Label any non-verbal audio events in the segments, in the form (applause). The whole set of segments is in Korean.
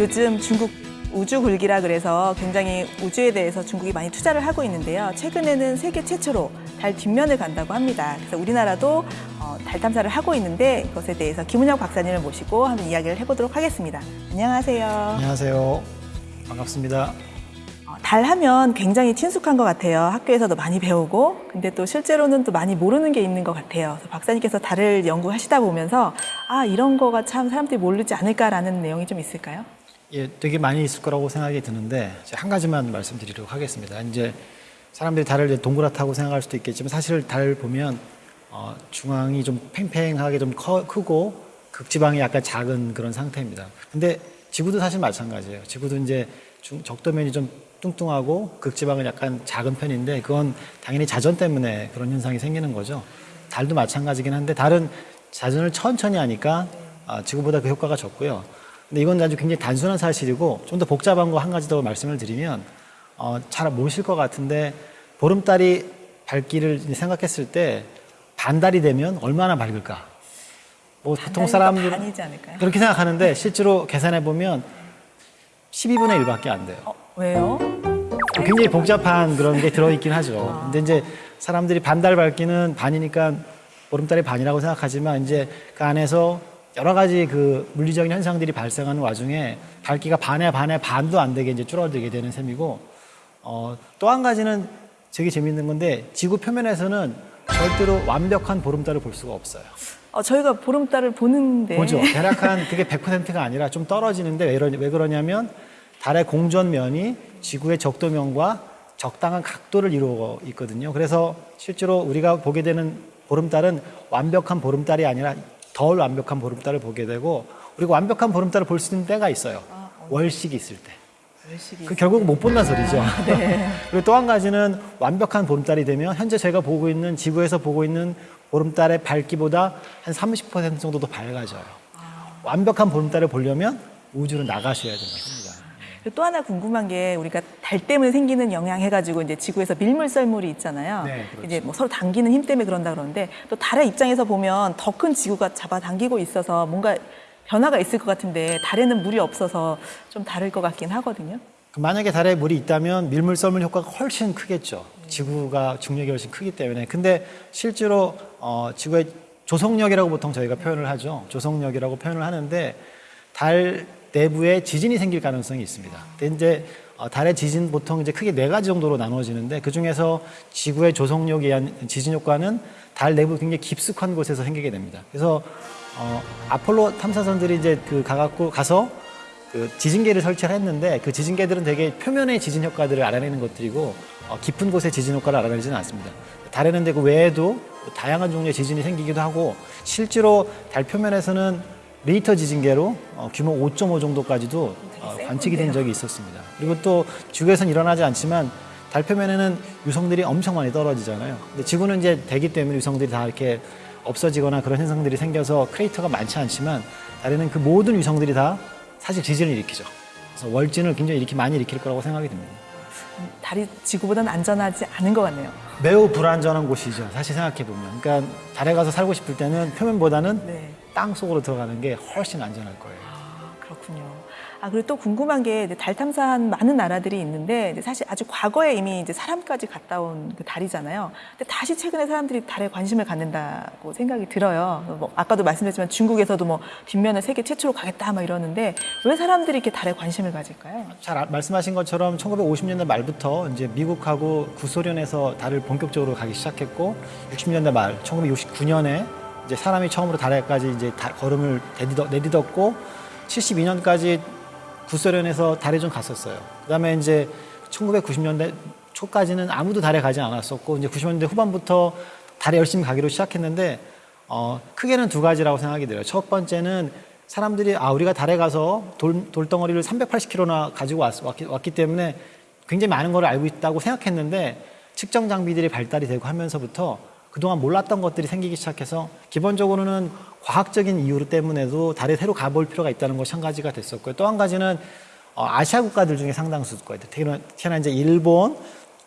요즘 중국 우주 굴기라 그래서 굉장히 우주에 대해서 중국이 많이 투자를 하고 있는데요. 최근에는 세계 최초로 달 뒷면을 간다고 합니다. 그래서 우리나라도 어, 달 탐사를 하고 있는데 이것에 대해서 김은영 박사님을 모시고 한번 이야기를 해보도록 하겠습니다. 안녕하세요. 안녕하세요. 반갑습니다. 어, 달 하면 굉장히 친숙한 것 같아요. 학교에서도 많이 배우고, 근데 또 실제로는 또 많이 모르는 게 있는 것 같아요. 그래서 박사님께서 달을 연구하시다 보면서 아 이런 거가 참 사람들이 모르지 않을까라는 내용이 좀 있을까요? 예, 되게 많이 있을 거라고 생각이 드는데 한 가지만 말씀드리도록 하겠습니다. 이제 사람들이 달을 동그랗다고 생각할 수도 있겠지만 사실 달 보면 어, 중앙이 좀 팽팽하게 좀 커, 크고 극지방이 약간 작은 그런 상태입니다. 근데 지구도 사실 마찬가지예요. 지구도 이제 중, 적도면이 좀 뚱뚱하고 극지방은 약간 작은 편인데 그건 당연히 자전 때문에 그런 현상이 생기는 거죠. 달도 마찬가지긴 한데 달은 자전을 천천히 하니까 아, 지구보다 그 효과가 적고요. 근데 이건 아주 굉장히 단순한 사실이고 좀 더 복잡한 거 한 가지 더 말씀을 드리면 어, 잘 모르실 것 같은데 보름달이 밝기를 생각했을 때 반달이 되면 얼마나 밝을까? 뭐 보통 사람들 반이지 않을까요? 그렇게 생각하는데 실제로 계산해 보면 12분의 1밖에 안 돼요. 어, 왜요? 굉장히 복잡한 그런 게 들어있긴 하죠. 근데 이제 사람들이 반달 밝기는 반이니까 보름달이 반이라고 생각하지만 이제 그 안에서 여러 가지 그 물리적인 현상들이 발생하는 와중에 밝기가 반에 반에 반도 안 되게 이제 줄어들게 되는 셈이고 어, 또 한 가지는 되게 재밌는 건데 지구 표면에서는 절대로 완벽한 보름달을 볼 수가 없어요. 어, 저희가 보름달을 보는데 보죠. (laughs) 대략 한 그게 100%가 아니라 좀 떨어지는데 왜, 이러, 왜 그러냐면 달의 공전면이 지구의 적도면과 적당한 각도를 이루고 있거든요. 그래서 실제로 우리가 보게 되는 보름달은 완벽한 보름달이 아니라 덜 완벽한 보름달을 보게 되고 그리고 완벽한 보름달을 볼 수 있는 때가 있어요. 월식이 있을 때. 열심히 그 결국 못 본다는 소리죠. 네. (laughs) 그리고 또 한 가지는 완벽한 보름달이 되면 현재 저희가 보고 있는 지구에서 보고 있는 보름달의 밝기보다 한 30% 정도 더 밝아져요. 완벽한 보름달을 보려면 우주로 나가셔야 됩니다. 또 하나 궁금한 게 우리가 달 때문에 생기는 영향 해가지고 이제 지구에서 밀물 썰물이 있잖아요. 네, 그렇죠. 이제 뭐 서로 당기는 힘 때문에 그런다 그러는데 또 달의 입장에서 보면 더 큰 지구가 잡아당기고 있어서 뭔가 변화가 있을 것 같은데 달에는 물이 없어서 좀 다를 것 같긴 하거든요. 그 만약에 달에 물이 있다면 밀물 썰물 효과가 훨씬 크겠죠. 지구가 중력이 훨씬 크기 때문에. 근데 실제로 어, 지구의 조성력이라고 보통 저희가 표현을 하죠. 조성력이라고 표현을 하는데 달 내부에 지진이 생길 가능성이 있습니다. 이제 어, 달의 지진 보통 이제 크게 네 가지 정도로 나누어지는데 그 중에서 지구의 조성력에 의한 지진 효과는 달 내부 굉장히 깊숙한 곳에서 생기게 됩니다. 그래서 어, 아폴로 탐사선들이 이제 그 가갖고 가서 그 지진계를 설치를 했는데 그 지진계들은 되게 표면의 지진 효과들을 알아내는 것들이고 어, 깊은 곳의 지진 효과를 알아내지는 않습니다. 달에는 그 외에도 다양한 종류의 지진이 생기기도 하고 실제로 달 표면에서는 리히터 지진계로 어, 규모 5.5 정도까지도 어, 센 관측이 된. 적이 있었습니다. 그리고 또 지구에서는 일어나지 않지만 달 표면에는 유성들이 엄청 많이 떨어지잖아요. 근데 지구는 이제 대기 때문에 유성들이 다 이렇게 없어지거나 그런 현상들이 생겨서 크레이터가 많지 않지만 달에는 그 모든 유성들이 다 사실 지진을 일으키죠. 그래서 월진을 굉장히 이렇게 많이 일으킬 거라고 생각이 듭니다. 달이 지구보다는 안전하지 않은 것 같네요. 매우 불안전한 곳이죠. 사실 생각해 보면. 그러니까 달에 가서 살고 싶을 때는 표면보다는 네. 땅 속으로 들어가는 게 훨씬 안전할 거예요. 아, 그렇군요. 아, 그리고 또 궁금한 게 달 탐사한 많은 나라들이 있는데 사실 아주 과거에 이미 이제 사람까지 갔다 온 그 달이잖아요. 근데 다시 최근에 사람들이 달에 관심을 갖는다고 생각이 들어요. 뭐 아까도 말씀드렸지만 중국에서도 뭐 뒷면을 세계 최초로 가겠다 막 이러는데 왜 사람들이 이렇게 달에 관심을 가질까요? 잘 아- 말씀하신 것처럼 1950년대 말부터 이제 미국하고 구소련에서 달을 본격적으로 가기 시작했고 60년대 말 1969년에 이제 사람이 처음으로 달에까지 이제 다- 걸음을 내딛었, 내딛었 고 72년까지 구소련에서 달에 좀 갔었어요. 그다음에 이제 1990년대 초까지는 아무도 달에 가지 않았었고 이제 90년대 후반부터 달에 열심히 가기로 시작했는데 어, 크게는 두 가지라고 생각이 들어요. 첫 번째는 사람들이 아 우리가 달에 가서 돌, 돌덩어리를 380kg나 가지고 왔, 왔기, 왔기 때문에 굉장히 많은 걸 알고 있다고 생각했는데 측정 장비들이 발달이 되고 하면서부터 그동안 몰랐던 것들이 생기기 시작해서 기본적으로는 과학적인 이유 때문에도 달에 새로 가볼 필요가 있다는 것이 한 가지가 됐었고요. 또 한 가지는 어, 아시아 국가들 중에 상당수 국가들, 특히나 이제 일본,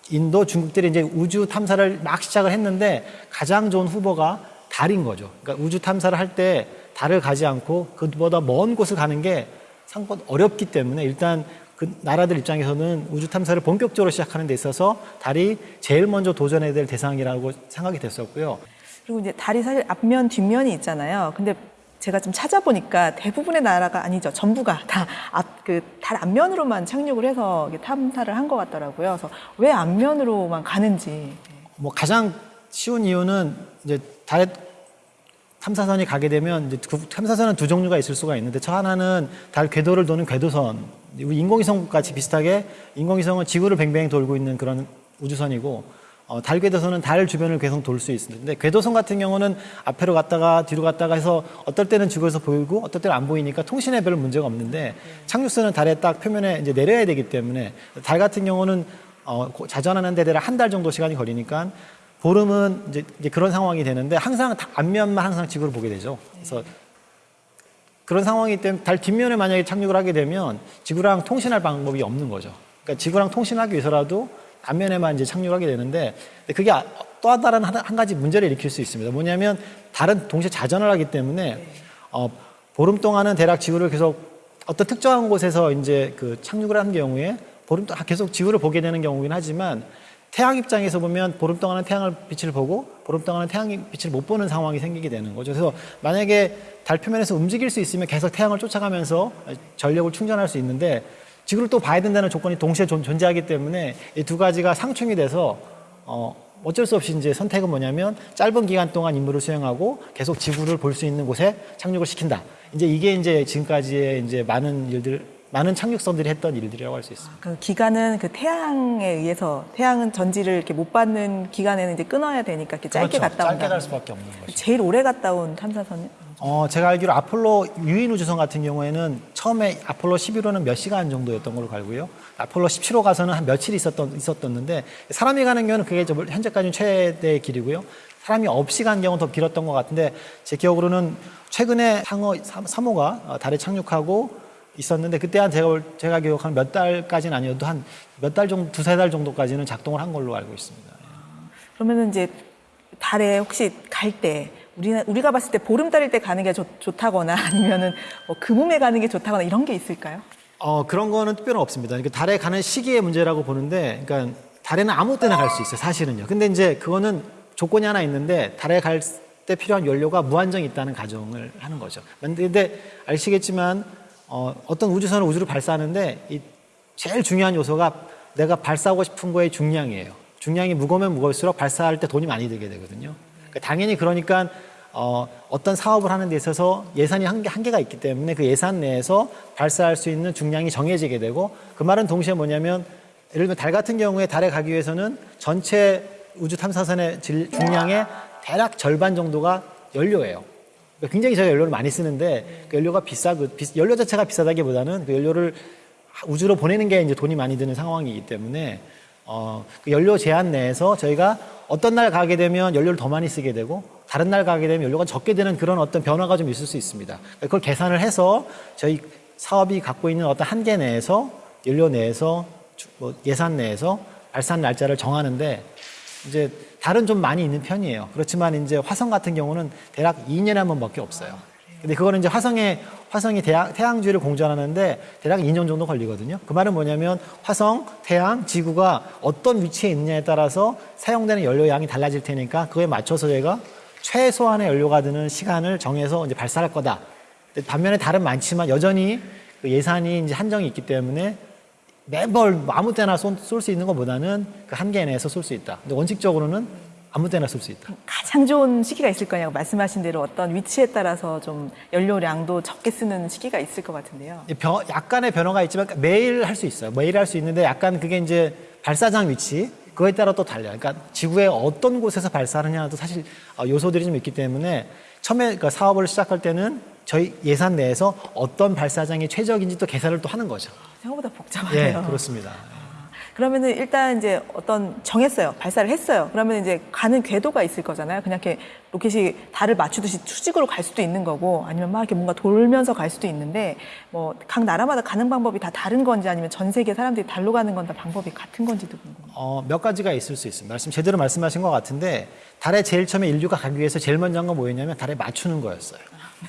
인도, 중국들이 이제 우주 탐사를 막 시작을 했는데 가장 좋은 후보가 달인 거죠. 그러니까 우주 탐사를 할 때 달을 가지 않고 그보다 먼 곳을 가는 게 상권 어렵기 때문에 일단 그 나라들 입장에서는 우주 탐사를 본격적으로 시작하는 데 있어서 달이 제일 먼저 도전해야 될 대상이라고 생각이 됐었고요. 그리고 이제 달이 사실 앞면 뒷면이 있잖아요. 근데 제가 좀 찾아보니까 대부분의 나라가 아니죠. 전부가 다 앞 그 달 앞면으로만 착륙을 해서 탐사를 한 것 같더라고요. 그래서 왜 앞면으로만 가는지. 뭐 가장 쉬운 이유는 이제 달에 탐사선이 가게 되면 이제 그 탐사선은 두 종류가 있을 수가 있는데 저 하나는 달 궤도를 도는 궤도선 인공위성 같이 비슷하게 인공위성은 지구를 뱅뱅 돌고 있는 그런 우주선이고 어, 달 궤도선은 달 주변을 계속 돌 수. 근데 궤도선 같은 경우는 앞으로 갔다가 뒤로 갔다가 해서 어떨 때는 지구에서 보이고 어떨 때는 안 보이니까 통신에 별 문제가 없는데 착륙선은 달에 딱 표면에 이제 내려야 되기 때문에 달 같은 경우는 어, 고- 자전하는 데 대략 한 달 정도 시간이 걸리니까 보름은 이제, 그런 상황이 되는데 항상 다- 앞면만 항상 지구를 보게 되죠. 그래서 그런 상황이기 때문에 달 뒷면에 만약에 착륙을 하게 되면 지구랑 통신할 방법이 없는 거죠. 그러니까 지구랑 통신하기 위해서라도 앞면에만 이제 착륙을 하게 되는데 그게 아- 또 다른 한, 한 가지 문제를 일으킬 수 있습니다. 뭐냐면 달은 동시에 자전을 하기 때문에 어, 보름 동안은 대략 지구를 계속 어떤 특정한 곳에서 이제 그 착륙을 하는 경우에 보름 동안 계속 지구를 보게 되는 경우긴 하지만 태양 입장에서 보면 보름 동안은 태양을 빛을 보고 보름 동안은 태양 빛을 못 보는 상황이 생기게 되는 거죠. 그래서 만약에 달 표면에서 움직일 수 있으면 계속 태양을 쫓아가면서 전력을 충전할 수 있는데 지구를 또 봐야 된다는 조건이 동시에 존- 존재하기 때문에 이 두 가지가 상충이 돼서 어 어쩔 수 없이 이제 선택은 뭐냐면 짧은 기간 동안 임무를 수행하고 계속 지구를 볼 수 있는 곳에 착륙을 시킨다. 이제 이게 이제 지금까지의 이제 많은 일들 많은 착륙선들이 했던 일들이라고 할 수 있습니다. 그 기간은 그 태양에 의해서 태양은 전지를 이렇게 못 받는 기간에는 이제 끊어야 되니까 이렇게 짧게 그렇죠. 갔다 온다. 짧게 갈 수밖에 없는 거죠. 제일 오래 갔다 온 탐사선 어, 제가 알기로 아폴로 유인 우주선 같은 경우에는 처음에 아폴로 11호는 몇 시간 정도였던 걸로 알고요. 아폴로 17호 가서는 한 며칠 있었던 있었었는데 사람이 가는 경우는 그게 저 현재까지는 최대 길이고요. 사람이 없이 간 경우는 더 길었던 것 같은데 제 기억으로는 최근에 상어 3호가 달에 착륙하고 있었는데 그때 한 제가 볼- 제가 기억하는 몇 달까지는 아니어도 한 몇 달 정도 두세 달 정도까지는 작동을 한 걸로 알고 있습니다. 그러면은 이제 달에 혹시 갈 때 우리가 우리가 봤을 때 보름달일 때 가는 게 좋, 좋다거나 (laughs) 아니면은 뭐 금음에 가는 게 좋다거나 이런 게 있을까요? 어, 그런 거는 특별히 없습니다. 그러니까 달에 가는 시기의 문제라고 보는데, 그러니까 달에는 아무 때나 갈 수 있어요, 사실은요. 근데 이제 그거는 조건이 하나 있는데, 달에 갈 때 필요한 연료가 무한정 있다는 가정을 하는 거죠. 근데 아시겠지만, 어, 어떤 우주선은 우주를 발사하는데, 이 제일 중요한 요소가 내가 발사하고 싶은 거의 중량이에요. 중량이 무거우면 무거울수록 발사할 때 돈이 많이 들게 되거든요. 그러니까 당연히 그러니까 어, 어떤 사업을 하는 데 있어서 예산이 한계, 한계가 있기 때문에 그 예산 내에서 발사할 수 있는 중량이 정해지게 되고 그 말은 동시에 뭐냐면 예를 들면 달 같은 경우에 달에 가기 위해서는 전체 우주 탐사선의 질- 중량의 대략 절반 정도가 연료예요. 그러니까 굉장히 저희가 연료를 많이 쓰는데 그 연료가 비싸, 그 비- 연료 자체가 비싸다기보다는 그 연료를 우주로 보내는 게 이제 돈이 많이 드는 상황이기 때문에 어, 그 연료 제한 내에서 저희가 어떤 날 가게 되면 연료를 더 많이 쓰게 되고 다른 날 가게 되면 연료가 적게 되는 그런 어떤 변화가 좀 있을 수 있습니다. 그걸 계산을 해서 저희 사업이 갖고 있는 어떤 한계 내에서 연료 내에서 주- 뭐 예산 내에서 발산 날짜를 정하는데 이제 달은 좀 많이 있는 편이에요. 그렇지만 이제 화성 같은 경우는 대략 2년에 한 번밖에 없어요. 근데 그거는 이제 화성에 화성이 태양, 태양주를 공전하는데 대략 2년 정도 걸리거든요. 그 말은 뭐냐면 화성, 태양, 지구가 어떤 위치에 있느냐에 따라서 사용되는 연료 양이 달라질 테니까 그거에 맞춰서 저희가 최소한의 연료가 드는 시간을 정해서 이제 발사할 거다. 반면에 달은 많지만 여전히 그 예산이 이제 한정이 있기 때문에 매번 아무 때나 쏠 수 있는 것보다는 그 한계 내에서 쏠 수 있다. 근데 원칙적으로는 아무 때나 쏠 수 있다. 가장 좋은 시기가 있을 거냐고 말씀하신 대로 어떤 위치에 따라서 좀 연료량도 적게 쓰는 시기가 있을 것 같은데요. 이 변- 약간의 변화가 있지만 매일 할 수 있어요. 매일 할 수 있는데 약간 그게 이제 발사장 위치 그거에 따라 또 달라요. 그러니까 지구의 어떤 곳에서 발사하느냐도 사실 어, 요소들이 좀 있기 때문에 처음에 그러니까 사업을 시작할 때는 저희 예산 내에서 어떤 발사장이 최적인지 또 계산을 또 하는 거죠. 생각보다 복잡하네요. 예, 그렇습니다. 그러면은 일단 이제 어떤 정했어요. 발사를 했어요. 그러면 이제 가는 궤도가 있을 거잖아요. 그냥 이렇게 로켓이 달을 맞추듯이 수직으로 갈 수도 있는 거고 아니면 막 이렇게 뭔가 돌면서 갈 수도 있는데 뭐 각 나라마다 가는 방법이 다 다른 건지 아니면 전 세계 사람들이 달로 가는 건 다 방법이 같은 건지도 궁금해요. 어, 몇 가지가 있을 수 있습니다. 말씀 제대로 말씀하신 것 같은데 달에 제일 처음에 인류가 가기 위해서 제일 먼저 한 건 뭐였냐면 달에 맞추는 거였어요.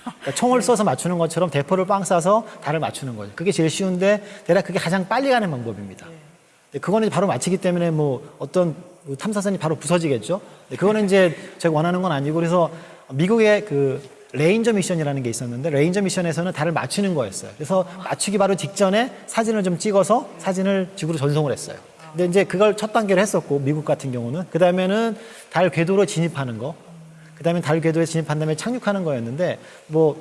그러니까 총을 쏴서 맞추는 것처럼 대포를 빵 쏴서 달을 맞추는 거죠. 그게 제일 쉬운데 대략 그게 가장 빨리 가는 방법입니다. 근데 그거는 바로 맞히기 때문에 뭐 어떤 뭐 탐사선이 바로 부서지겠죠. 그거는 이제 제가 원하는 건 아니고 그래서 미국의 그 레인저 미션이라는 게 있었는데 레인저 미션에서는 달을 맞추는 거였어요. 그래서 맞추기 바로 직전에 사진을 좀 찍어서 사진을 지구로 전송을 했어요. 근데 이제 그걸 첫 단계로 했었고 미국 같은 경우는 그 다음에는 달 궤도로 진입하는 거, 그 다음에 달 궤도에 진입한 다음에 착륙하는 거였는데 뭐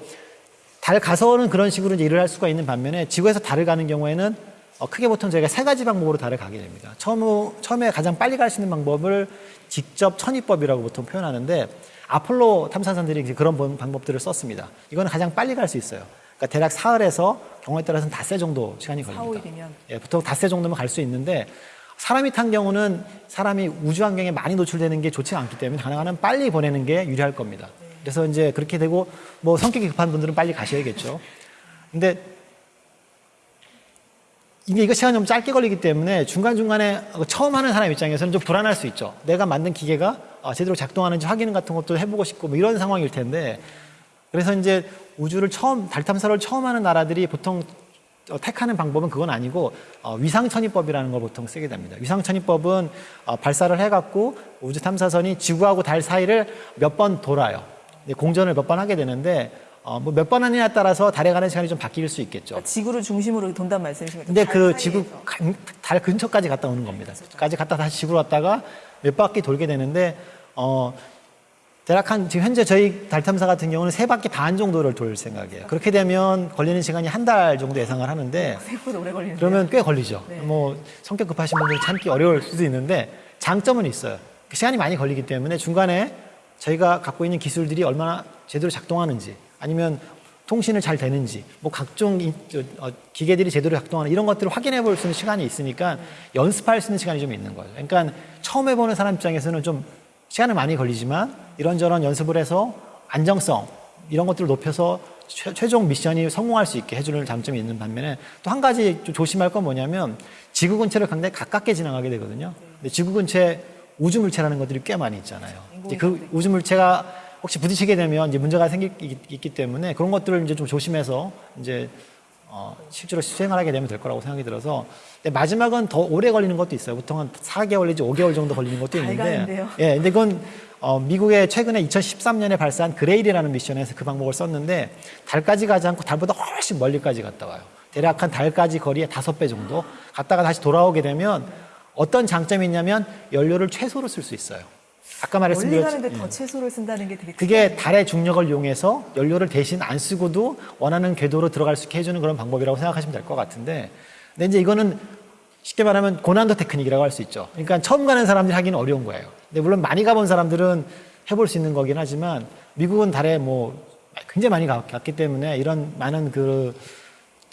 달 가서는 그런 식으로 이제 일을 할 수가 있는 반면에 지구에서 달을 가는 경우에는 어, 크게 보통 저희가 세 가지 방법으로 달을 가게 됩니다. 처음, 처음에 가장 빨리 갈 수 있는 방법을 직접 천입법이라고 보통 표현하는데 아폴로 탐사선들이 이제 그런 번- 방법들을 썼습니다. 이거는 가장 빨리 갈 수 있어요. 그러니까 대략 사흘에서 경우에 따라서는 닷새 정도 시간이 걸립니다. 사오일이면. 예, 보통 닷새 정도면 갈 수 있는데 사람이 탄 경우는 사람이 우주 환경에 많이 노출되는 게 좋지 않기 때문에 가능한 한 빨리 보내는 게 유리할 겁니다. 그래서 이제 그렇게 되고 뭐 성격이 급한 분들은 빨리 가셔야겠죠. 근데 이게 이거 시간이 좀 짧게 걸리기 때문에 중간중간에 처음 하는 사람 입장에서는 좀 불안할 수 있죠. 내가 만든 기계가 아, 제대로 작동하는지 확인 같은 것도 해보고 싶고 뭐 이런 상황일 텐데 그래서 이제 우주를 처음 달 탐사를 처음 하는 나라들이 보통 어, 택하는 방법은 그건 아니고 어, 위상천입법이라는 걸 보통 쓰게 됩니다. 위상천입법은 어, 발사를 해갖고 우주 탐사선이 지구하고 달 사이를 몇 번 돌아요. 공전을 몇 번 하게 되는데 어, 뭐 몇 번 하느냐에 따라서 달에 가는 시간이 좀 바뀔 수 있겠죠. 그러니까 지구를 중심으로 돈단 말씀이신 거죠? 근데 달 그. 지구 간- 달 근처까지 갔다 오는 겁니다. 까지 갔다 다시 지구로 왔다가 몇 바퀴 돌게 되는데 어 대략 한 지금 현재 저희 달 탐사 같은 경우는 세 바퀴 반 정도를 돌 생각이에요. 그렇게 되면 걸리는 시간이 한 달 정도 예상을 하는데 생각보다 오래 걸리는데. 그러면 꽤 걸리죠. 네. 뭐 성격 급하신 분들 참기 어려울 수도 있는데 장점은 있어요. 시간이 많이 걸리기 때문에 중간에 저희가 갖고 있는 기술들이 얼마나 제대로 작동하는지 아니면 통신을 잘 되는지 뭐 각종 인- 어, 기계들이 제대로 작동하는 이런 것들을 확인해 볼 수 있는 시간이 있으니까 연습할 수 있는 시간이 좀 있는 거죠. 그러니까 처음 해보는 사람 입장에서는 좀 시간은 많이 걸리지만 이런저런 연습을 해서 안정성 이런 것들을 높여서 최, 최종 미션이 성공할 수 있게 해주는 장점이 있는 반면에 또 한 가지 좀 조심할 건 뭐냐면 지구 근처를 굉장히 가깝게 지나가게 되거든요. 근데 지구 근처에 우주 물체라는 것들이 꽤 많이 있잖아요. 그 우주 물체가 혹시 부딪히게 되면 이제 문제가 생기기 때문에 그런 것들을 이제 좀 조심해서 이제 어, 실제로 수행을 하게 되면 될 거라고 생각이 들어서 근데 마지막은 더 오래 걸리는 것도 있어요. 보통 한 4개월 내지 5개월 정도 걸리는 것도 달 있는데. 예, 근데 그건 어, 미국의 최근에 2013년에 발사한 그레일이라는 미션에서 그 방법을 썼는데 달까지 가지 않고 달보다 훨씬 멀리까지 갔다 와요. 대략 한 달까지 거리의 다섯 배 정도 갔다가 다시 돌아오게 되면 어떤 장점이 있냐면 연료를 최소로 쓸 수 있어요. 아까 멀리 말씀드렸 가는데 더 채소를 쓴다는 게 되게 그게 달의 중력을 이용해서 연료를 대신 안 쓰고도 원하는 궤도로 들어갈 수 있게 해주는 그런 방법이라고 생각하시면 될 것 같은데 근데 이제 이거는 쉽게 말하면 고난도 테크닉이라고 할 수 있죠. 그러니까 처음 가는 사람들이 하기는 어려운 거예요. 근데 물론 많이 가본 사람들은 해볼 수 있는 거긴 하지만 미국은 달에 뭐 굉장히 많이 가- 갔기 때문에 이런 많은 그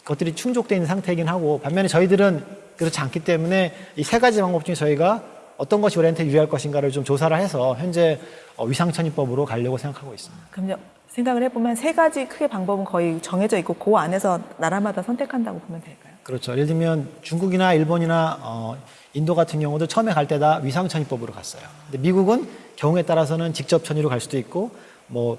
것들이 충족되어 있는 상태이긴 하고 반면에 저희들은 그렇지 않기 때문에 이 세 가지 방법 중에 저희가 어떤 것이 우리한테 유리할 것인가를 좀 조사를 해서 현재 어, 위상천입법으로 가려고 생각하고 있습니다. 그럼 생각을 해보면 세 가지 크게 방법은 거의 정해져 있고 그 안에서 나라마다 선택한다고 보면 될까요? 그렇죠. 예를 들면 중국이나 일본이나 어, 인도 같은 경우도 처음에 갈 때 다 위상천입법으로 갔어요. 근데 미국은 경우에 따라서는 직접 천의로 갈 수도 있고 뭐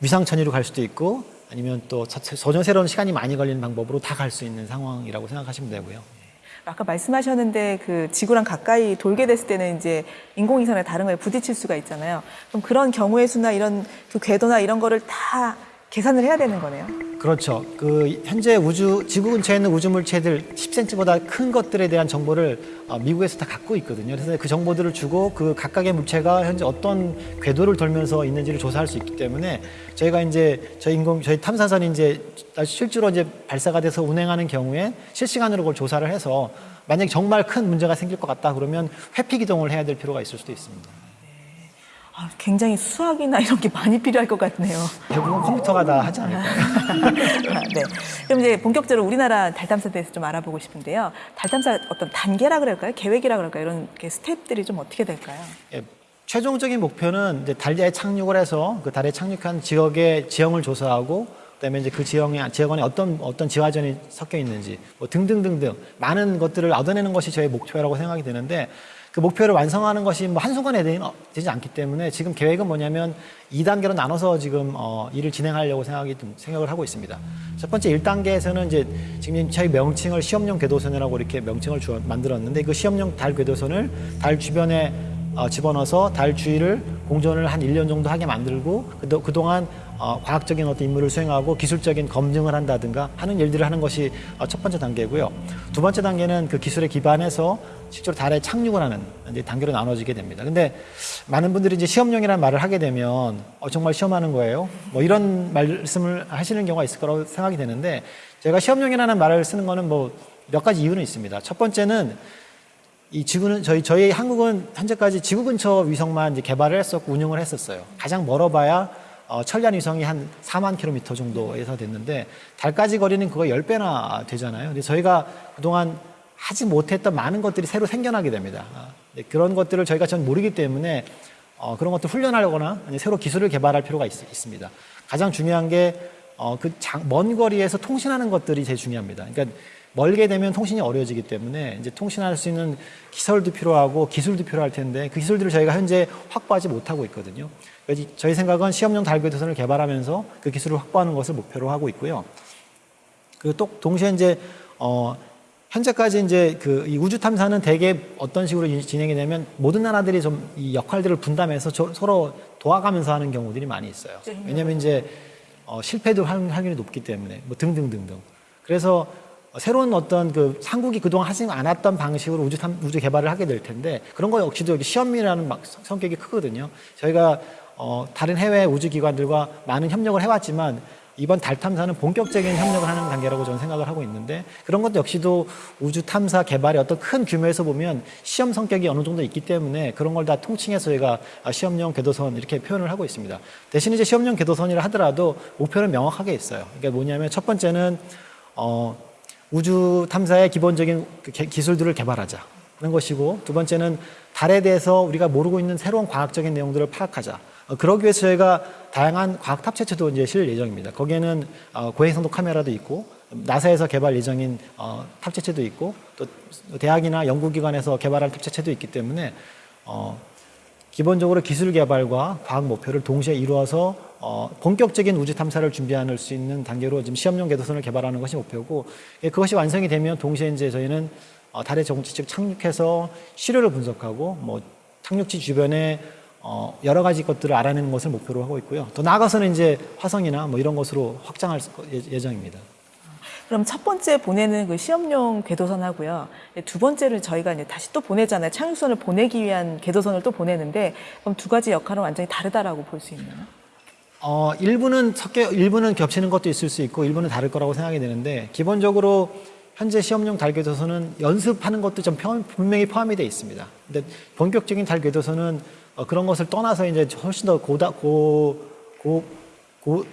위상천의로 갈 수도 있고 아니면 또 저- 전혀 새로운 시간이 많이 걸리는 방법으로 다 갈 수 있는 상황이라고 생각하시면 되고요. 아까 말씀하셨는데 그 지구랑 가까이 돌게 됐을 때는 이제 인공위성이나 다른 거에 부딪힐 수가 있잖아요. 그럼 그런 경우의 수나 이런 그 궤도나 이런 거를 다 계산을 해야 되는 거네요. 그렇죠. 그 현재 우주 지구 근처에 있는 우주 물체들 10cm보다 큰 것들에 대한 정보를 어, 미국에서 다 갖고 있거든요. 그래서 그 정보들을 주고 그 각각의 물체가 현재 어떤 궤도를 돌면서 있는지를 조사할 수 있기 때문에 저희가 이제 저희 인공 저희 탐사선이 이제 실제로 이제 발사가 돼서 운행하는 경우에 실시간으로 그걸 조사를 해서 만약 에 정말 큰 문제가 생길 것 같다 그러면 회피 기동을 해야 될 필요가 있을 수도 있습니다. 아, 굉장히 수학이나 이런 게 많이 필요할 것 같네요. 대부분 컴퓨터가 다 하지 않을까요? (laughs) 아, 네. 그럼 이제 본격적으로 우리나라 달 탐사에 대해서 좀 알아보고 싶은데요. 달 탐사 어떤 단계라 그럴까요? 계획이라 그럴까요? 이런 게 스텝들이 좀 어떻게 될까요? 예, 최종적인 목표는 이제 달에 착륙을 해서 그 달에 착륙한 지역의 지형을 조사하고 그다음에 이제 그 지형에 지역 안에 어떤 어떤 지화전이 섞여 있는지 뭐 등등등등 많은 것들을 얻어내는 것이 저의 목표라고 생각이 되는데 그 목표를 완성하는 것이 뭐 한순간에 어, 되지 않기 때문에 지금 계획은 뭐냐면 2단계로 나눠서 지금 어, 일을 진행하려고 생각이 좀 생각을 하고 있습니다. 첫 번째 1단계에서는 이제 지금 저희 명칭을 시험용 궤도선이라고 이렇게 명칭을 주어 만들었는데 그 시험용 달 궤도선을 달 주변에 어, 집어넣어서 달 주위를 공전을 한 1년 정도 하게 만들고 그도, 그동안 어, 과학적인 어떤 임무를 수행하고 기술적인 검증을 한다든가 하는 일들을 하는 것이 어, 첫 번째 단계고요. 두 번째 단계는 그 기술에 기반해서 실제로 달에 착륙을 하는 단계로 나눠지게 됩니다. 근데 많은 분들이 이제 시험용이라는 말을 하게 되면 어, 정말 시험하는 거예요. 뭐 이런 말씀을 하시는 경우가 있을 거라고 생각이 되는데 제가 시험용이라는 말을 쓰는 거는 뭐 몇 가지 이유는 있습니다. 첫 번째는 이 지구는 저희 저희 한국은 현재까지 지구 근처 위성만 이제 개발을 했었고 운영을 했었어요. 가장 멀어봐야 어, 천리안 위성이 한 4만 킬로미터 정도에서 됐는데 달까지 거리는 그거 10배나 되잖아요. 근데 저희가 그동안 하지 못했던 많은 것들이 새로 생겨나게 됩니다. 아, 네, 그런 것들을 저희가 전 모르기 때문에 어, 그런 것들 훈련하거나 새로 기술을 개발할 필요가 있, 습니다 가장 중요한 게 어, 그먼 거리에서 통신하는 것들이 제일 중요합니다. 그러니까 멀게 되면 통신이 어려워지기 때문에 이제 통신할 수 있는 기설도 필요하고 기술도 필요할 텐데 그 기술들을 저희가 현재 확보하지 못하고 있거든요. 저희 생각은 시험용 달궤도선을 개발하면서 그 기술을 확보하는 것을 목표로 하고 있고요. 그또 동시에 이제 어 현재까지 이제 그이 우주 탐사는 대개 어떤 식으로 이- 진행이 되면 모든 나라들이 좀 이 역할들을 분담해서 저- 서로 도와가면서 하는 경우들이 많이 있어요. 왜냐하면 이제 어 실패도 할 확률이 높기 때문에 뭐 등등등등. 그래서 어, 새로운 어떤 그 한국이 그동안 하지 않았던 방식으로 우주 탐, 우주 개발을 하게 될 텐데 그런 거 역시도 여기 시험이라는 막 성- 성격이 크거든요. 저희가 어, 다른 해외 우주 기관들과 많은 협력을 해왔지만 이번 달 탐사는 본격적인 협력을 하는 단계라고 저는 생각을 하고 있는데 그런 것도 역시도 우주 탐사 개발의 어떤 큰 규모에서 보면 시험 성격이 어느 정도 있기 때문에 그런 걸 다 통칭해서 저희가 아, 시험용 궤도선 이렇게 표현을 하고 있습니다. 대신 이제 시험용 궤도선이라 하더라도 목표는 명확하게 있어요. 그러니까 뭐냐면 첫 번째는 어, 우주 탐사의 기본적인 그 개- 기술들을 개발하자. 는 것이고 두 번째는 달에 대해서 우리가 모르고 있는 새로운 과학적인 내용들을 파악하자. 어, 그러기 위해서 저희가 다양한 과학 탑재체도 이제 실 예정입니다. 거기에는 어, 고해상도 카메라도 있고 나사에서 개발 예정인 어, 탑재체도 있고 또 대학이나 연구기관에서 개발할 탑재체도 있기 때문에 어, 기본적으로 기술 개발과 과학 목표를 동시에 이루어서 어, 본격적인 우주 탐사를 준비할 수 있는 단계로 지금 시험용 궤도선을 개발하는 것이 목표고 예, 그것이 완성이 되면 동시에 이제 저희는 어, 달에 정식 착륙해서 시료를 분석하고 뭐 착륙지 주변에 어, 여러 가지 것들을 알아내는 것을 목표로 하고 있고요. 더 나아가서는 이제 화성이나 뭐 이런 것으로 확장할 수- 예- 예정입니다. 그럼 첫 번째 보내는 그 시험용 궤도선하고요. 두 번째를 저희가 이제 다시 또 보내잖아요. 착륙선을 보내기 위한 궤도선을 또 보내는데 그럼 두 가지 역할은 완전히 다르다라고 볼 수 있나요? 어, 일부는 섞여, 일부는 겹치는 것도 있을 수 있고, 일부는 다를 거라고 생각이 되는데, 기본적으로 현재 시험용 달궤도선은 연습하는 것도 좀 편- 분명히 포함이 되어 있습니다. 근데 본격적인 달궤도선은 어, 그런 것을 떠나서 이제 훨씬 더 고다, 고, 고, 고,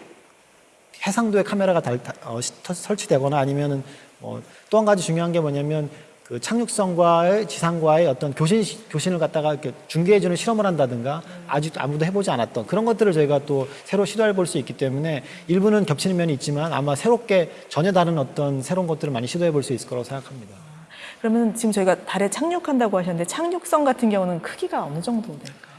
해상도의 카메라가 달, 다- 어, 설치되거나 아니면은 어, 또한 가지 중요한 게 뭐냐면 그 착륙선과의 지상과의 어떤 교신 교신을 갖다가 이렇게 중계해주는 실험을 한다든가 아직 아무도 해보지 않았던 그런 것들을 저희가 또 새로 시도해 볼 수 있기 때문에 일부는 겹치는 면이 있지만 아마 새롭게 전혀 다른 어떤 새로운 것들을 많이 시도해 볼 수 있을 거라고 생각합니다. 그러면 지금 저희가 달에 착륙한다고 하셨는데 착륙선 같은 경우는 크기가 어느 정도 될까요?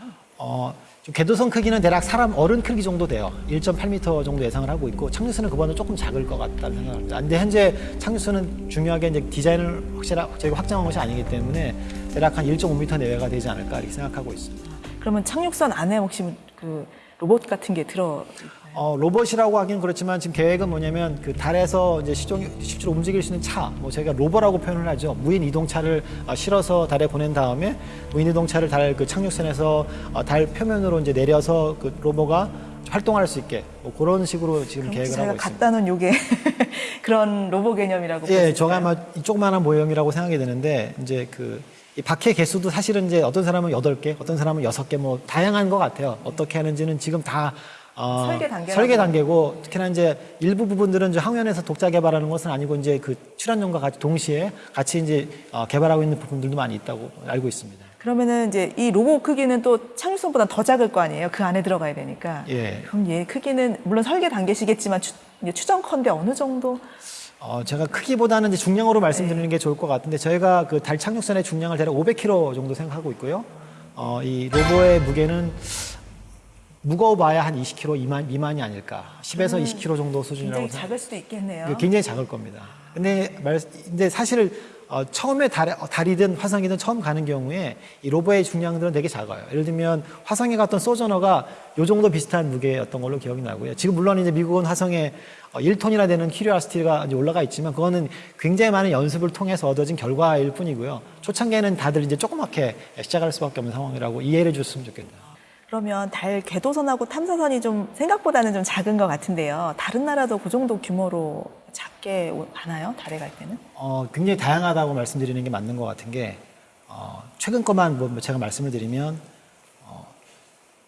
어, 좀 궤도선 크기는 대략 사람 어른 크기 정도 돼요. 1.8m 정도 예상을 하고 있고 착륙선은 그보다는 조금 작을 것 같다는 생각합니다. 근데 현재 착륙선은 중요하게 이제 디자인을 확실하 저희가 확정한 것이 아니기 때문에 대략 한 1.5m 내외가 되지 않을까 이렇게 생각하고 있습니다. 그러면 착륙선 안에 혹시 그 로봇 같은 게 들어 어, 로봇이라고 하긴 그렇지만 지금 계획은 뭐냐면 그 달에서 이제 시종, 실제로 움직일 수 있는 차, 뭐 저희가 로버라고 표현을 하죠. 무인 이동차를 어, 실어서 달에 보낸 다음에 무인 이동차를 달 그 착륙선에서 어, 달 표면으로 이제 내려서 그 로버가 활동할 수 있게 뭐 그런 식으로 지금 계획을 하고 있습니다. 갖다 놓은 요게 (laughs) 그런 로봇 개념이라고 예? 저가 아마 이 조그마한 모형이라고 생각이 되는데 이제 그이 바퀴 개수도 사실은 이제 어떤 사람은 여덟 개, 어떤 사람은 여섯 개, 뭐 다양한 것 같아요. 어떻게 하는지는 지금 다 어, 설계 단계라고. 설계 단계고 특히나 이제 일부 부분들은 이제 항면에서 독자 개발하는 것은 아니고 이제 그 출연용과 같이 동시에 같이 이제 어, 개발하고 있는 부분들도 많이 있다고 알고 있습니다. 그러면은 이제 이 로봇 크기는 또 착륙선보다 더 작을 거 아니에요. 그 안에 들어가야 되니까. 예. 그럼 얘 크기는 물론 설계 단계시겠지만 추, 추정컨대 어느 정도? 어, 제가 크기보다는 이제 중량으로 말씀드리는 게 좋을 것 같은데 저희가 그 달 착륙선의 중량을 대략 500kg 정도 생각하고 있고요. 어, 이 로보의 무게는 무거워봐야 한 20kg 미만, 미만이 아닐까. 10에서 20kg 정도 수준이라고 굉장히. 작을 수도 있겠네요. 굉장히 작을 겁니다. 근데 말, 근데 사실 어, 처음에 달, 어, 달이든 화성이든 처음 가는 경우에 이 로버의 중량들은 되게 작아요. 예를 들면 화성에 갔던 소저너가 요 정도 비슷한 무게였던 걸로 기억이 나고요. 지금 물론 이제 미국은 화성에 어, 1톤이나 되는 키리아스티가 이제 올라가 있지만 그거는 굉장히 많은 연습을 통해서 얻어진 결과일 뿐이고요. 초창기에는 다들 이제 조그맣게 시작할 수밖에 없는 상황이라고 이해를 줬으면 좋겠네요. 그러면 달 궤도선하고 탐사선이 좀 생각보다는 좀 작은 것 같은데요. 다른 나라도 그 정도 규모로 작게 오- 가나요? 달에 갈 때는? 어, 굉장히 다양하다고 말씀드리는 게 맞는 것 같은 게 어, 최근 것만 뭐 제가 말씀을 드리면 어,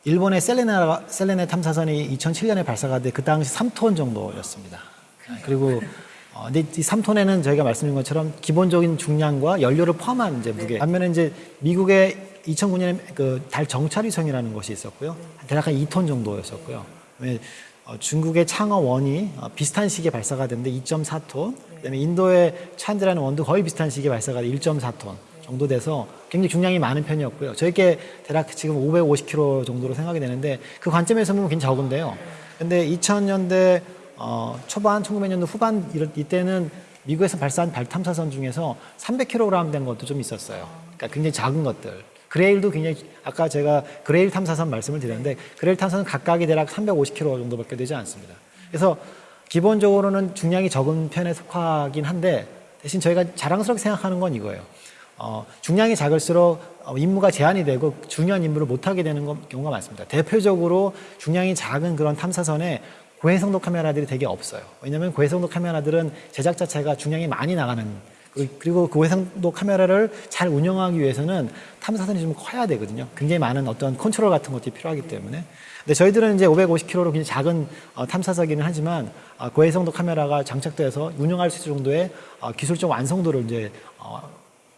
일본의 셀레나 셀레네 탐사선이 2007년에 발사가 돼 그 당시 3톤 정도였습니다. 그리고 어, 근데 이 3톤에는 저희가 말씀드린 것처럼 기본적인 중량과 연료를 포함한 이제 무게. 반면에 이제 미국의 2009년에 그 달 정찰위성이라는 것이 있었고요. 대략 한 2톤 정도였었고요. 어, 중국의 창어 원이 어, 비슷한 시기에 발사가 됐는데 2.4톤. 그다음에 인도의 찬드라는 원도 거의 비슷한 시기에 발사가 돼 1.4톤 정도 돼서 굉장히 중량이 많은 편이었고요. 저희께 대략 지금 550kg 정도로 생각이 되는데 그 관점에서 보면 굉장히 적은데요. 근데 2000년대 어, 초반, 1900년도 후반 이럴 이때는 미국에서 발사한 달 탐사선 중에서 300kg 된 것도 좀 있었어요. 그러니까 굉장히 작은 것들. 그레일도 굉장히 아까 제가 그레일 탐사선 말씀을 드렸는데 그레일 탐사선 각각이 대략 350kg 정도밖에 되지 않습니다. 그래서 기본적으로는 중량이 적은 편에 속하긴 한데 대신 저희가 자랑스럽게 생각하는 건 이거예요. 어, 중량이 작을수록 어, 임무가 제한이 되고 중요한 임무를 못하게 되는 거- 경우가 많습니다. 대표적으로 중량이 작은 그런 탐사선에 고해성도 카메라들이 되게 없어요. 왜냐하면 고해성도 카메라들은 제작 자체가 중량이 많이 나가는 그리고- 그 고해성도 카메라를 잘 운영하기 위해서는 탐사선이 좀 커야 되거든요. 굉장히 많은 어떤 컨트롤 같은 것들이 필요하기 때문에. 근데 저희들은 이제 550kg로 굉장히 작은 어, 탐사선이긴 하지만 어, 고해성도 카메라가 장착돼서 운영할 수 있을 정도의 어, 기술적 완성도를 이제 어,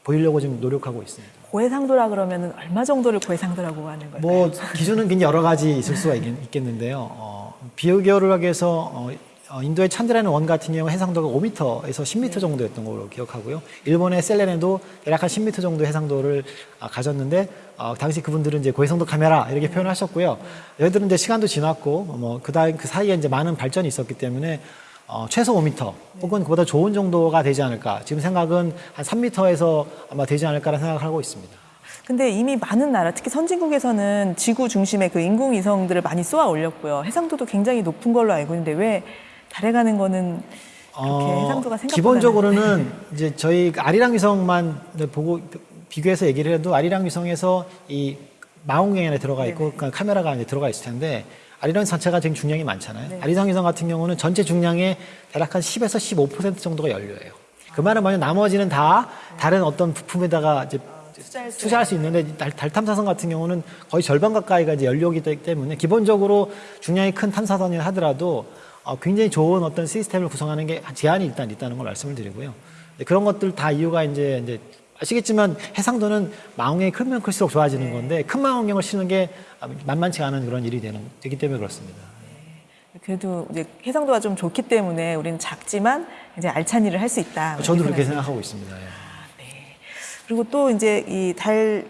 보이려고 지금 노력하고 있습니다. 고해상도라 그러면 얼마 정도를 고해상도라고 하는 걸까요? 뭐 기준은 굉장히 여러 가지 있을 수가 있, 겠 는데요 어, 비교결학에서 어, 어, 인도의 찬드라는 원 같은 경우 해상도가 5m에서 10m 정도였던 걸로 기억하고요. 일본의 셀레네도 대략 한 10m 정도 해상도를 아, 가졌는데 어, 당시 그분들은 이제 고해상도 카메라 이렇게 표현하셨고요. 여기들은 이제 시간도 지났고 뭐 그다음 그 사이에 이제 많은 발전이 있었기 때문에 어, 최소 5m 혹은 그보다 좋은 정도가 되지 않을까. 지금 생각은 한 3m에서 아마 되지 않을까라는 생각을 하고 있습니다. 근데 이미 많은 나라, 특히 선진국에서는 지구 중심의 그 인공위성들을 많이 쏘아 올렸고요. 해상도도 굉장히 높은 걸로 알고 있는데 왜 달에 가는 거는 생각보다 기본적으로는 (laughs) 이제 저희 그 아리랑 위성만 보고 비교해서 얘기를 해도 아리랑 위성에서 이 망원경에 들어가 있고 그러니까 카메라가 이제 들어가 있을 텐데 아리랑 자체가 지금 중량이 많잖아요. 네. 아리랑 위성 같은 경우는 전체 중량의 대략 한 10에서 15% 정도가 연료예요. 그 말은 뭐냐면 나머지는 다 다른 어떤 부품에다가 이제 투자할 수 있는데 달, 달 탐사선 같은 경우는 거의 절반 가까이가 이제 연료기 때문에 기본적으로 중량이 큰 탐사선이 하더라도 어, 굉장히 좋은 어떤 시스템을 구성하는 게 제한이 일단 있다는 걸 말씀을 드리고요. 근데 그런 것들 다 이유가 이제 이제 아시겠지만 해상도는 망원경이 크면 클수록 좋아지는 건데 큰 망원경을 치는 게 만만치 않은 그런 일이 되는 되기 때문에 그렇습니다. 그래도 이제 해상도가 좀 좋기 때문에 우리는 작지만 이제 알찬 일을 할 수 있다. 저도 그렇게. 생각하고 있습니다. 예. 그리고 또 이제 이 달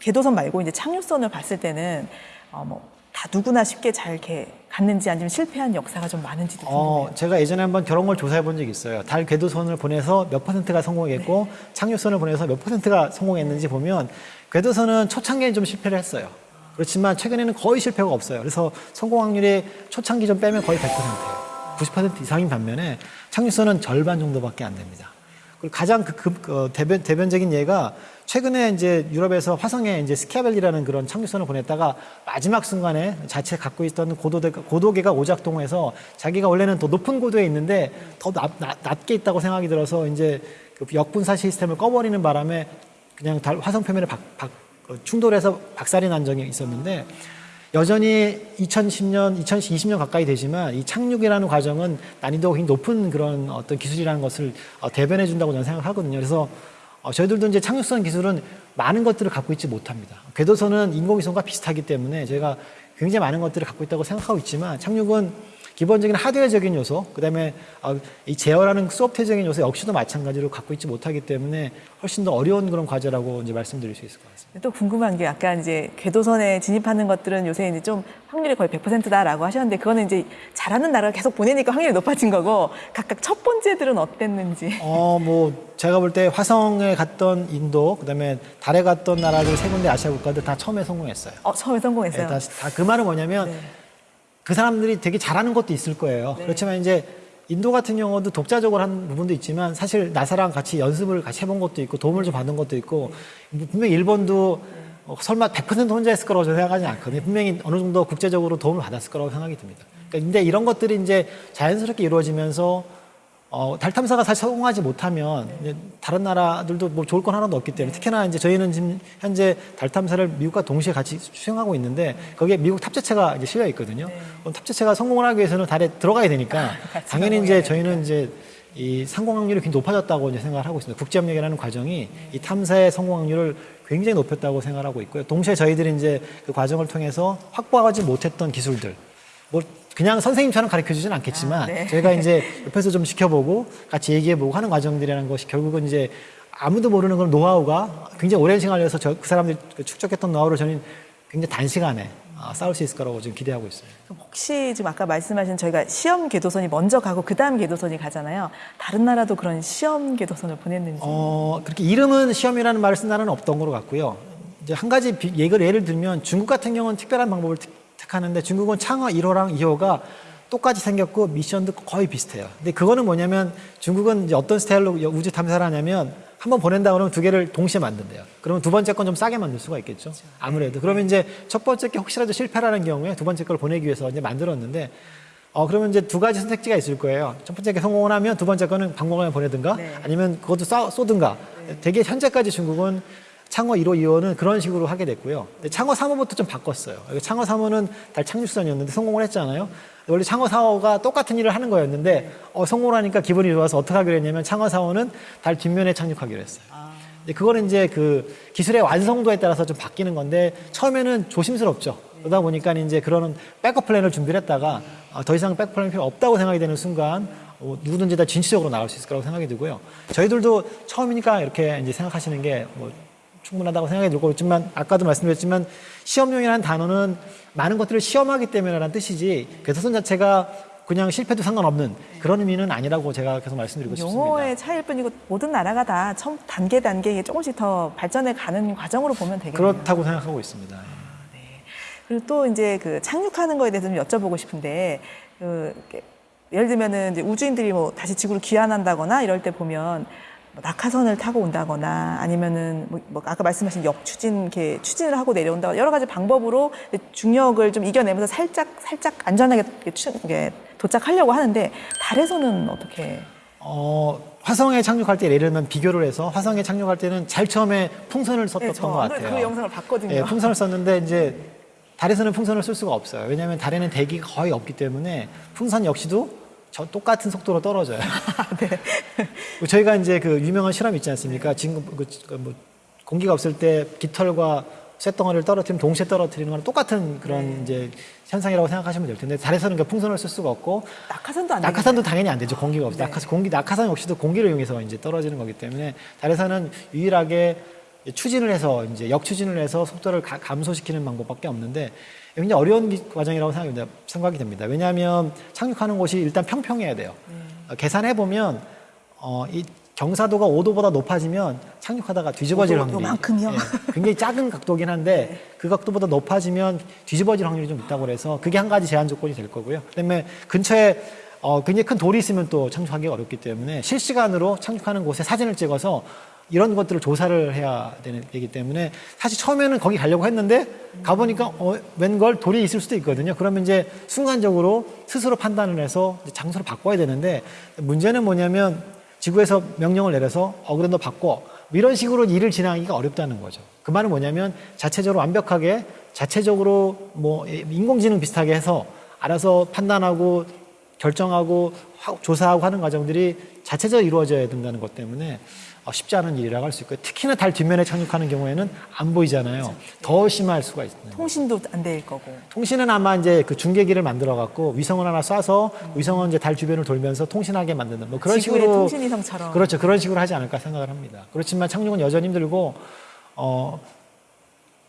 궤도선 말고 이제 착륙선을 봤을 때는 어뭐 다 누구나 쉽게 잘 이렇게 갔는지 아니면 실패한 역사가 좀 많은지도 궁금해요. 어, 제가 예전에 한번 걸 조사해 본 적이 있어요. 달 궤도선을 보내서 몇 퍼센트가 성공했고 착륙선을 보내서 몇 퍼센트가 성공했는지 보면 궤도선은 초창기에 좀 실패를 했어요. 그렇지만 최근에는 거의 실패가 없어요. 그래서 성공 확률이 초창기 좀 빼면 거의 100%예요. 90% 이상인 반면에 착륙선은 절반 정도밖에 안 됩니다. 그리고 가장 그, 그, 그 대변, 대변적인 예가 최근에 이제 유럽에서 화성에 이제 스키아벨리라는 그런 착륙선을 보냈다가 마지막 순간에 자체 갖고 있던 고도대, 고도계가 오작동해서 자기가 원래는 더 높은 고도에 있는데 더 낮, 낮, 낮게 있다고 생각이 들어서 이제 그 역분사 시스템을 꺼버리는 바람에 그냥 달, 화성 표면에 박, 박, 어, 충돌해서 박살이 난 적이 있었는데 여전히 2010년, 2020년 가까이 되지만 이 착륙이라는 과정은 난이도가 굉장히 높은 그런 어떤 기술이라는 것을 어, 대변해 준다고 저는 생각하거든요. 그래서 어, 저희들도 이제 착륙선 기술은 많은 것들을 갖고 있지 못합니다. 궤도선은 인공위성과 비슷하기 때문에 저희가 굉장히 많은 것들을 갖고 있다고 생각하고 있지만 착륙은 기본적인 하드웨어적인 요소, 그 다음에 어, 이 제어라는 소프트웨어적인 요소 역시도 마찬가지로 갖고 있지 못하기 때문에 훨씬 더 어려운 그런 과제라고 이제 말씀드릴 수 있을 것 같습니다. 또 궁금한 게 약간 이제 궤도선에 진입하는 것들은 요새 이제 좀 확률이 거의 100%다라고 하셨는데 그거는 이제 잘하는 나라가 계속 보내니까 확률이 높아진 거고 각각 첫 번째들은 어땠는지. 어, 뭐 제가 볼 때 화성에 갔던 인도, 그 다음에 달에 갔던 나라들 세 군데 아시아 국가들 다 처음에 성공했어요. 어, 처음에 성공했어요. 다그 말은 뭐냐면 네. 그 사람들이 되게 잘하는 것도 있을 거예요. 네. 그렇지만 이제 인도 같은 경우도 독자적으로 한 부분도 있지만 사실 나사랑 같이 연습을 같이 해본 것도 있고 도움을 좀 받은 것도 있고 분명히 일본도 어, 설마 100% 혼자 했을 거라고 저는 생각하지 않거든요. 분명히 어느 정도 국제적으로 도움을 받았을 거라고 생각이 듭니다. 그러니까 근데 이런 것들이 이제 자연스럽게 이루어지면서 어, 달 탐사가 사실 성공하지 못하면 이제 다른 나라들도 뭐 좋을 건 하나도 없기 때문에 특히나 이제 저희는 지금 현재 달 탐사를 미국과 동시에 같이 수행하고 있는데 거기에 미국 탑재체가 이제 실려 있거든요. 그럼 탑재체가 성공을 하기 위해서는 달에 들어가야 되니까 (laughs) 당연히 이제 저희는 이제 이 성공 확률이 굉장히 높아졌다고 이제 생각을 하고 있습니다. 국제 협력이라는 과정이 이 탐사의 성공 확률을 굉장히 높였다고 생각하고 있고요. 동시에 저희들이 이제 그 과정을 통해서 확보하지 못했던 기술들, 뭐 그냥 선생님처럼 가르쳐 주진 않겠지만 아, 네. 저희가 이제 (laughs) 옆에서 좀 지켜보고 같이 얘기해보고 하는 과정들이라는 것이 결국은 이제 아무도 모르는 그런 노하우가 굉장히 오랜 시간을 해서 저, 그 사람들이 그 축적했던 노하우를 저는 굉장히 단시간에 아, 쌓을 수 있을 거라고 지금 기대하고 있어요. 그럼 혹시 지금 아까 말씀하신 저희가 시험 궤도선이 먼저 가고 그 다음 궤도선이 가잖아요. 다른 나라도 그런 시험 궤도선을 보냈는지. 어, 그렇게 이름은 시험이라는 말을 쓴 나라는 없던 거로 같고요. 이제 한 가지 비- 예를, 예를 들면 중국 같은 경우는 특별한 방법을 하는데 중국은 창어 1호랑 2호가 똑같이 생겼고 미션도 거의 비슷해요. 근데 그거는 뭐냐면 중국은 이제 어떤 스타일로 우주 탐사를 하냐면 한 번 보낸다 그러면 두 개를 동시에 만든대요. 그러면 두 번째 건 좀 싸게 만들 수가 있겠죠. 아무래도. 그러면 이제 첫 번째 게 혹시라도 실패라는 경우에 두 번째 걸 보내기 위해서 이제 만들었는데 어, 그러면 이제 두 가지 선택지가 있을 거예요. 첫 번째 게 성공을 하면 두 번째 거는 방공간에 보내든가 네. 아니면 그것도 쏴, 쏘든가. 되게 현재까지 중국은 창어 1호, 2호는 그런 식으로 하게 됐고요. 근데 창어 3호부터 좀 바꿨어요. 창어 3호는 달 착륙선이었는데 성공을 했잖아요. 원래 창어 4호가 똑같은 일을 하는 거였는데 어, 성공을 하니까 기분이 좋아서 어떻게 하기로 했냐면 창어 4호는 달 뒷면에 착륙하기로 했어요. 이제 그거는 이제 그 기술의 완성도에 따라서 좀 바뀌는 건데 처음에는 조심스럽죠. 그러다 보니까 이제 그런 백업 플랜을 준비를 했다가 어, 더 이상 백업 플랜이 필요 없다고 생각이 되는 순간 어, 누구든지 다 진취적으로 나갈 수 있을 거라고 생각이 들고요. 저희들도 처음이니까 이렇게 이제 생각하시는 게뭐 충분하다고 생각이 들고 있지만 아까도 말씀드렸지만 시험용이라는 단어는 많은 것들을 시험하기 때문에라는 뜻이지 궤도선 자체가 그냥 실패도 상관없는 그런 의미는 아니라고 제가 계속 말씀드리고 싶습니다. 용어의 차이일 뿐이고 모든 나라가 다 처음 단계 단계에 조금씩 더 발전해 가는 과정으로 보면 되겠네요. 그렇다고 생각하고 있습니다. 그리고 또 이제 그 착륙하는 거에 대해서 좀 여쭤보고 싶은데 그 예를 들면은 이제 우주인들이 뭐 다시 지구로 귀환한다거나 이럴 때 보면 뭐 낙하선을 타고 온다거나 아니면은 뭐, 뭐 아까 말씀하신 역추진 이렇게 추진을 하고 내려온다 여러 가지 방법으로 중력을 좀 이겨내면서 살짝 살짝 안전하게 이렇게 이렇게 도착하려고 하는데 달에서는 어떻게 어, 화성에 착륙할 때 예를 들면 비교를 해서 화성에 착륙할 때는 잘 처음에 풍선을 썼던 네, 저것 같아요. 그 영상을 봤거든요. 예, 풍선을 썼는데 이제 달에서는 풍선을 쓸 수가 없어요. 왜냐하면 달에는 대기가 거의 없기 때문에 풍선 역시도 저 똑같은 속도로 떨어져요. (laughs) 네. 저희가 이제 그 유명한 실험 있지 않습니까? 지금 그, 그 뭐, 공기가 없을 때 깃털과 쇳덩어리를 떨어뜨리면 동시에 떨어뜨리는 거랑 똑같은 그런 네. 이제 현상이라고 생각하시면 될 텐데 달에서는 그 풍선을 쓸 수가 없고 낙하선도 안 낙하산도 당연히 안 되죠. 공기가 없어. 네. 낙하산, 공기, 낙하산 역시도 공기를 이용해서 이제 떨어지는 거기 때문에 달에서는 유일하게 추진을 해서 이제 역추진을 해서 속도를 가- 감소시키는 방법밖에 없는데 굉장히 어려운 기- 과정이라고 생각이, 됩니다. 왜냐하면 착륙하는 곳이 일단 평평해야 돼요. 어, 계산해 보면 어, 이 경사도가 5도보다 높아지면 착륙하다가 뒤집어질 5도 확률이 요만큼이요? 예, 굉장히 작은 각도긴 한데 (laughs) 그 각도보다 높아지면 뒤집어질 확률이 좀 있다고 그래서 그게 한 가지 제한 조건이 될 거고요. 그다음에 근처에 어, 굉장히 큰 돌이 있으면 또 착륙하기가 어렵기 때문에 실시간으로 착륙하는 곳에 사진을 찍어서 이런 것들을 조사를 해야 되기 때문에 사실 처음에는 거기 가려고 했는데 가보니까 어, 웬걸 돌이 있을 수도 있거든요. 그러면 이제 순간적으로 스스로 판단을 해서 장소를 바꿔야 되는데 문제는 뭐냐면 지구에서 명령을 내려서 어 그래 너 바꿔 이런 식으로 일을 진행하기가 어렵다는 거죠. 그 말은 뭐냐면 자체적으로 완벽하게 자체적으로 뭐 인공지능 비슷하게 해서 알아서 판단하고 결정하고 하- 조사하고 하는 과정들이 자체적으로 이루어져야 된다는 것 때문에 어, 쉽지 않은 일이라고 할 수 있고요. 특히나 달 뒷면에 착륙하는 경우에는 안 보이잖아요. 더 심할 수가 있습니다. 통신도 안 될 거고. 통신은 아마 이제 그 중계기를 만들어 갖고 위성을 하나 쏴서 위성은 이제 달 주변을 돌면서 통신하게 만드는 뭐 그런 식으로 통신 위성처럼. 그렇죠 그런 식으로 하지 않을까 생각을 합니다. 그렇지만 착륙은 여전히 힘들고 어,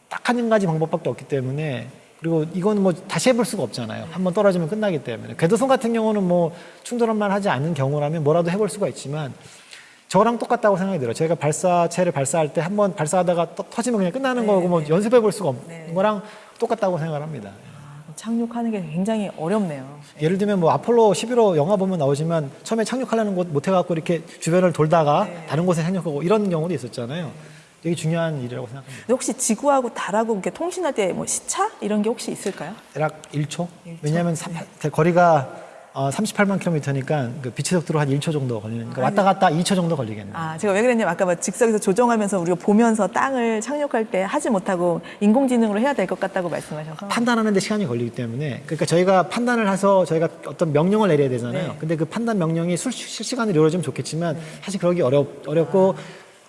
딱 한 가지 방법밖에 없기 때문에 그리고 이건 뭐 다시 해볼 수가 없잖아요. 한번 떨어지면 끝나기 때문에 궤도선 같은 경우는 뭐 충돌만 하지 않는 경우라면 뭐라도 해볼 수가 있지만 저랑 똑같다고 생각이 들어요. 저희가 발사체를 발사할 때 한 번 발사하다가 또 터지면 그냥 끝나는 거고 뭐 연습해 볼 수가 없는 네. 거랑 똑같다고 생각을 합니다. 착륙하는 게 굉장히 어렵네요. 예를 들면 뭐 아폴로 11호 영화 보면 나오지만 처음에 착륙하려는 곳 못 해갖고 이렇게 주변을 돌다가 네. 다른 곳에 착륙하고 이런 경우도 있었잖아요. 되게 중요한 일이라고 생각합니다. 혹시 지구하고 달하고 이렇게 통신할 때 뭐 시차 이런 게 혹시 있을까요? 대략 1초? 일 초? 왜냐하면 삼- 거리가 어, 38만 킬로미터니까 그 빛의 속도로 한 1초 정도 걸리는 그러니까 왔다 갔다 2초 정도 걸리겠네요. 아, 제가 왜 그랬냐면 아까 뭐 직석에서 조정하면서 우리가 보면서 땅을 착륙할 때 하지 못하고 인공지능으로 해야 될 것 같다고 말씀하셔서 판단하는 데 시간이 걸리기 때문에 그러니까 저희가 판단을 해서 저희가 어떤 명령을 내려야 되잖아요. 네. 근데 그 판단 명령이 술- 실시간으로 이루어지면 좋겠지만 사실 그러기 어렵 어렵고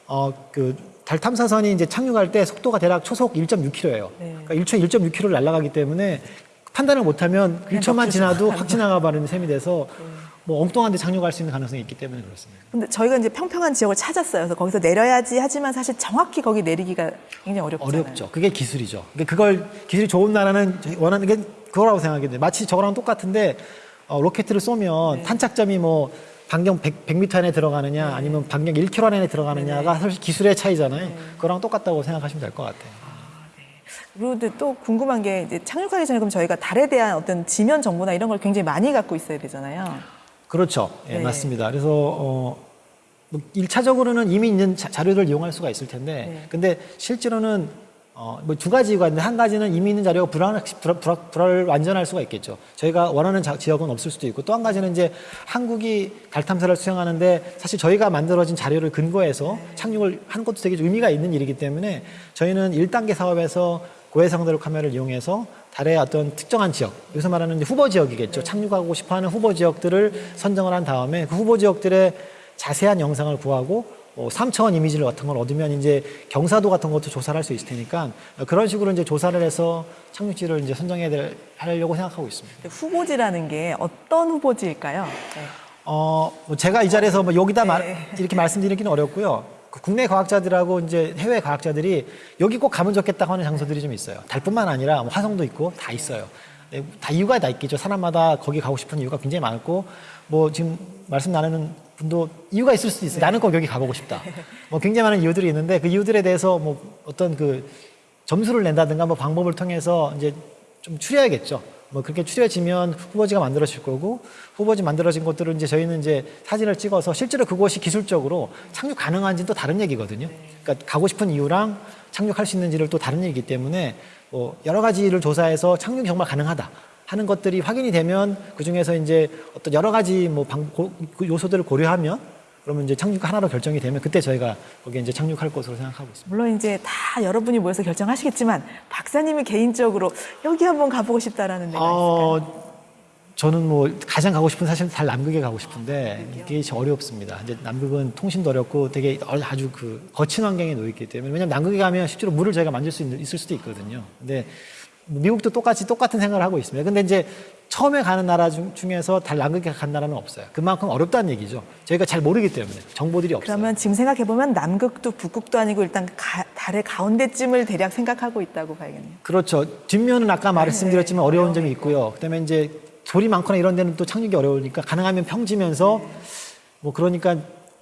어그 달 탐사선이 이제 착륙할 때 속도가 대략 초속 1.6km예요. 네. 그러니까 1초 1.6km를 날아가기 때문에 판단을 못하면 1초만 넉줄 지나도 확 지나가 버리는 셈이 돼서 뭐 엉뚱한 데 착륙할 수 있는 가능성이 있기 때문에 그렇습니다. 근데 저희가 이제 평평한 지역을 찾았어요. 그래서 거기서 내려야지 하지만 사실 정확히 거기 내리기가 굉장히 어렵잖아요. 어렵죠. 그게 기술이죠. 그러니까 그걸 기술이 좋은 나라는 원하는 게 그거라고 생각이 돼요. 마치 저거랑 똑같은데 어, 로켓을 쏘면 네. 탄착점이 뭐 반경 100, 100m 안에 들어가느냐 아니면 반경 1km 안에 들어가느냐가 네. 사실 기술의 차이잖아요. 그거랑 똑같다고 생각하시면 될 것 같아요. 그리고 또 궁금한 게 이제 착륙하기 전에 그럼 저희가 달에 대한 어떤 지면 정보나 이런 걸 굉장히 많이 갖고 있어야 되잖아요. 그렇죠. 예, 네. 맞습니다. 그래서 어, 뭐 1차적으로는 이미 있는 자, 자료를 이용할 수가 있을 텐데, 네. 근데 실제로는 어, 뭐 두 가지 이유가 있는데 한 가지는 이미 있는 자료가 불안, 불안, 불안, 불안 완전할 수가 있겠죠. 저희가 원하는 자- 지역은 없을 수도 있고 또 한 가지는 이제 한국이 달 탐사를 수행하는데 사실 저희가 만들어진 자료를 근거해서 착륙을 한 것도 되게 의미가 있는 일이기 때문에 저희는 1단계 사업에서 고해상도로 카메라를 이용해서 달의 어떤 특정한 지역, 여기서 말하는 후보 지역이겠죠. 착륙하고 싶어 하는 후보 지역들을 선정을 한 다음에 그 후보 지역들의 자세한 영상을 구하고 뭐 3차원 이미지를 같은 걸 얻으면 이제 경사도 같은 것도 조사를 할 수 있을 테니까 그런 식으로 이제 조사를 해서 착륙지를 이제 선정해야 될, 하려고 생각하고 있습니다. 후보지라는 게 어떤 후보지일까요? 네. 어, 뭐 제가 이 자리에서 뭐 여기다 말- 네. 이렇게 말씀드리기는 어렵고요. 그 국내 과학자들하고 이제 해외 과학자들이 여기 꼭 가면 좋겠다고 하는 장소들이 좀 있어요. 달뿐만 아니라 뭐 화성도 있고 다 있어요. 네, 다 이유가 다 있겠죠. 사람마다 거기 가고 싶은 이유가 굉장히 많고 뭐 지금 말씀 나누는 분도 이유가 있을 수도 있어요. 나는 꼭 여기 가보고 싶다. 뭐 굉장히 많은 이유들이 있는데 그 이유들에 대해서 뭐 어떤 그 점수를 낸다든가 뭐 방법을 통해서 이제 좀 추려야겠죠. 뭐 그렇게 추려지면 후보지가 만들어질 거고 후보지 만들어진 것들을 이제 저희는 이제 사진을 찍어서 실제로 그곳이 기술적으로 착륙 가능한지는 또 다른 얘기거든요. 그러니까 가고 싶은 이유랑 착륙할 수 있는지를 또 다른 얘기이기 때문에 뭐 여러 가지를 조사해서 착륙이 정말 가능하다. 하는 것들이 확인이 되면 그 중에서 이제 어떤 여러 가지 뭐 방, 고, 그 요소들을 고려하면 그러면 이제 착륙 하나로 결정이 되면 그때 저희가 거기에 이제 착륙할 것으로 생각하고 있습니다. 물론 이제 다 여러분이 모여서 결정하시겠지만 박사님이 개인적으로 여기 한번 가보고 싶다라는 데가 있을까요? 어, 저는 뭐 가장 가고 싶은 사실은 달 남극에 가고 싶은데 이게 참 어렵습니다. 이제 남극은 통신도 어렵고 되게 아주 그 거친 환경에 놓여 있기 때문에 왜냐면 남극에 가면 실제로 물을 저희가 만질 수 있- 있을 수도 있거든요. 근데 미국도 똑같이 똑같은 생각을 하고 있습니다. 근데 이제 처음에 가는 나라 중, 중에서 달 남극에 간 나라는 없어요. 그만큼 어렵다는 얘기죠. 저희가 잘 모르기 때문에 정보들이 없어요. 그러면 지금 생각해 보면 남극도 북극도 아니고 일단 가- 달의 가운데쯤을 대략 생각하고 있다고 봐야겠네요. 그렇죠. 뒷면은 아까 말씀드렸지만 어려운 점이 있고요. 그다음에 이제 돌이 많거나 이런 데는 또 착륙이 어려우니까 가능하면 평지면서 뭐 그러니까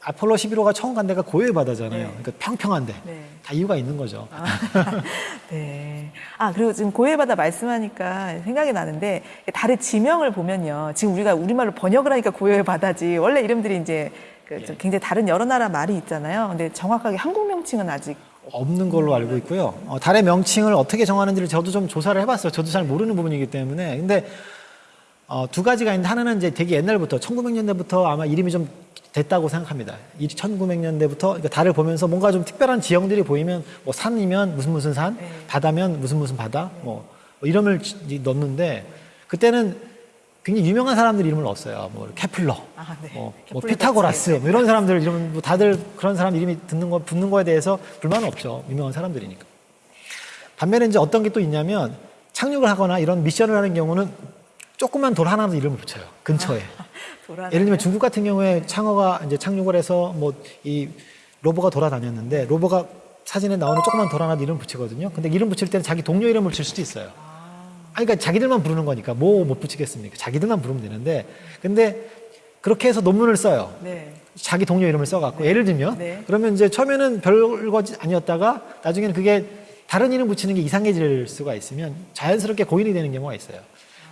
아폴로 11호가 처음 간 데가 고요의 바다잖아요. 그러니까 평평한데 네. 다 이유가 있는 거죠. (laughs) 네. 아, 그리고 지금 고해바다 말씀하니까 생각이 나는데 달의 지명을 보면요. 지금 우리가 우리말로 번역을 하니까 고해의 바다지. 원래 이름들이 이제 그좀 굉장히 다른 여러 나라 말이 있잖아요. 근데 정확하게 한국 명칭은 아직 없는 걸로 알고 있고요. 어, 달의 명칭을 어떻게 정하는지를 저도 좀 조사를 해봤어요. 저도 잘 모르는 부분이기 때문에. 근데 어, 두 가지가 있는데 하나는 이제 되게 옛날부터 1900년대부터 아마 이름이 좀 됐다고 생각합니다. 1900년대부터 그러니까 달을 보면서 뭔가 좀 특별한 지형들이 보이면 뭐 산이면 무슨 무슨 산, 네. 바다면 무슨 무슨 바다, 뭐, 뭐 이름을 지- 넣는데 그때는 굉장히 유명한 사람들 이름을 넣었어요. 뭐 케플러, 아, 네. 뭐, 뭐 피타고라스. 뭐 이런 사람들 이름 뭐 다들 그런 사람 이름이 듣는 거 붙는 거에 대해서 불만은 없죠. 유명한 사람들이니까. 반면에 이제 어떤 게 또 있냐면 착륙을 하거나 이런 미션을 하는 경우는 조그만 돌 하나도 이름을 붙여요. 근처에. (laughs) 돌아다녀요? 예를 들면 중국 같은 경우에 창어가 이제 착륙을 해서 뭐 이 로버가 돌아다녔는데 로버가 사진에 나오는 조그만 돌 하나도 이름 붙이거든요. 근데 이름 붙일 때는 자기 동료 이름을 붙일 수도 있어요. 아니, 그러니까 자기들만 부르는 거니까 뭐 못 붙이겠습니까? 자기들만 부르면 되는데 근데 그렇게 해서 논문을 써요. 네. 자기 동료 이름을 써갖고 예를 들면 네. 그러면 이제 처음에는 별거 아니었다가 나중에는 그게 다른 이름 붙이는 게 이상해질 수가 있으면 자연스럽게 고인이 되는 경우가 있어요.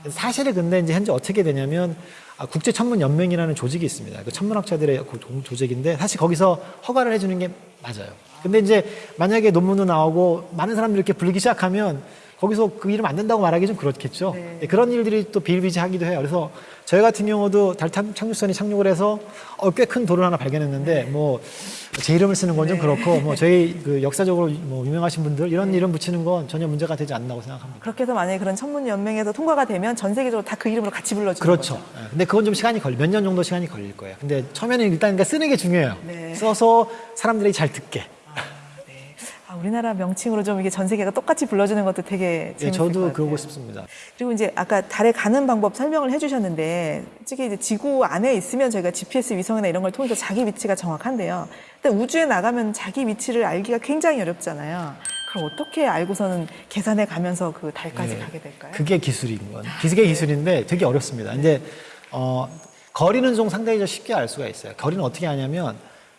사실은 근데 이제 현재 어떻게 되냐면 아, 국제 천문 연맹이라는 조직이 있습니다. 그 천문학자들의 조직인데 사실 거기서 허가를 해주는 게 맞아요. 근데 이제 만약에 논문도 나오고 많은 사람들이 이렇게 부르기 시작하면 거기서 그 이름 안 된다고 말하기 좀 그렇겠죠. 네. 네, 그런 일들이 또 비일비재하기도 해요. 그래서 저희 같은 경우도 달 탐- 착륙선이 착륙을 해서 어, 꽤 큰 돌을 하나 발견했는데 뭐제 이름을 쓰는 건좀 네. 그렇고 뭐 저희 그 역사적으로 뭐 유명하신 분들 이런 이름 붙이는 건 전혀 문제가 되지 않는다고 생각합니다. 그렇게 해서 만약에 그런 천문 연맹에서 통과가 되면 전 세계적으로 다 그 이름으로 같이 불러주는 그렇죠. 거죠. 예, 근데 그건 좀 시간이 걸리, 몇년 정도 시간이 걸릴 거예요. 근데 처음에는 일단 그러니까 쓰는 게 중요해요. 네. 써서 사람들이 잘 듣게. 아, 우리나라 명칭으로 좀 이게 전 세계가 똑같이 불러주는 것도 되게 예, 재밌을 것 저도 같아요. 그러고 싶습니다. 그리고 이제 아까 달에 가는 방법 설명을 해주셨는데 솔직히 이제 지구 안에 있으면 저희가 GPS 위성이나 이런 걸 통해서 자기 위치가 정확한데요. 근데 우주에 나가면 자기 위치를 알기가 굉장히 어렵잖아요. 그럼 어떻게 알고서는 계산해 가면서 그 달까지 예, 가게 될까요? 그게 기술인 건. 기술의 기술인데 되게 어렵습니다. 이제 어, 거리는 좀 상당히 좀 쉽게 알 수가 있어요. 거리는 어떻게 하냐면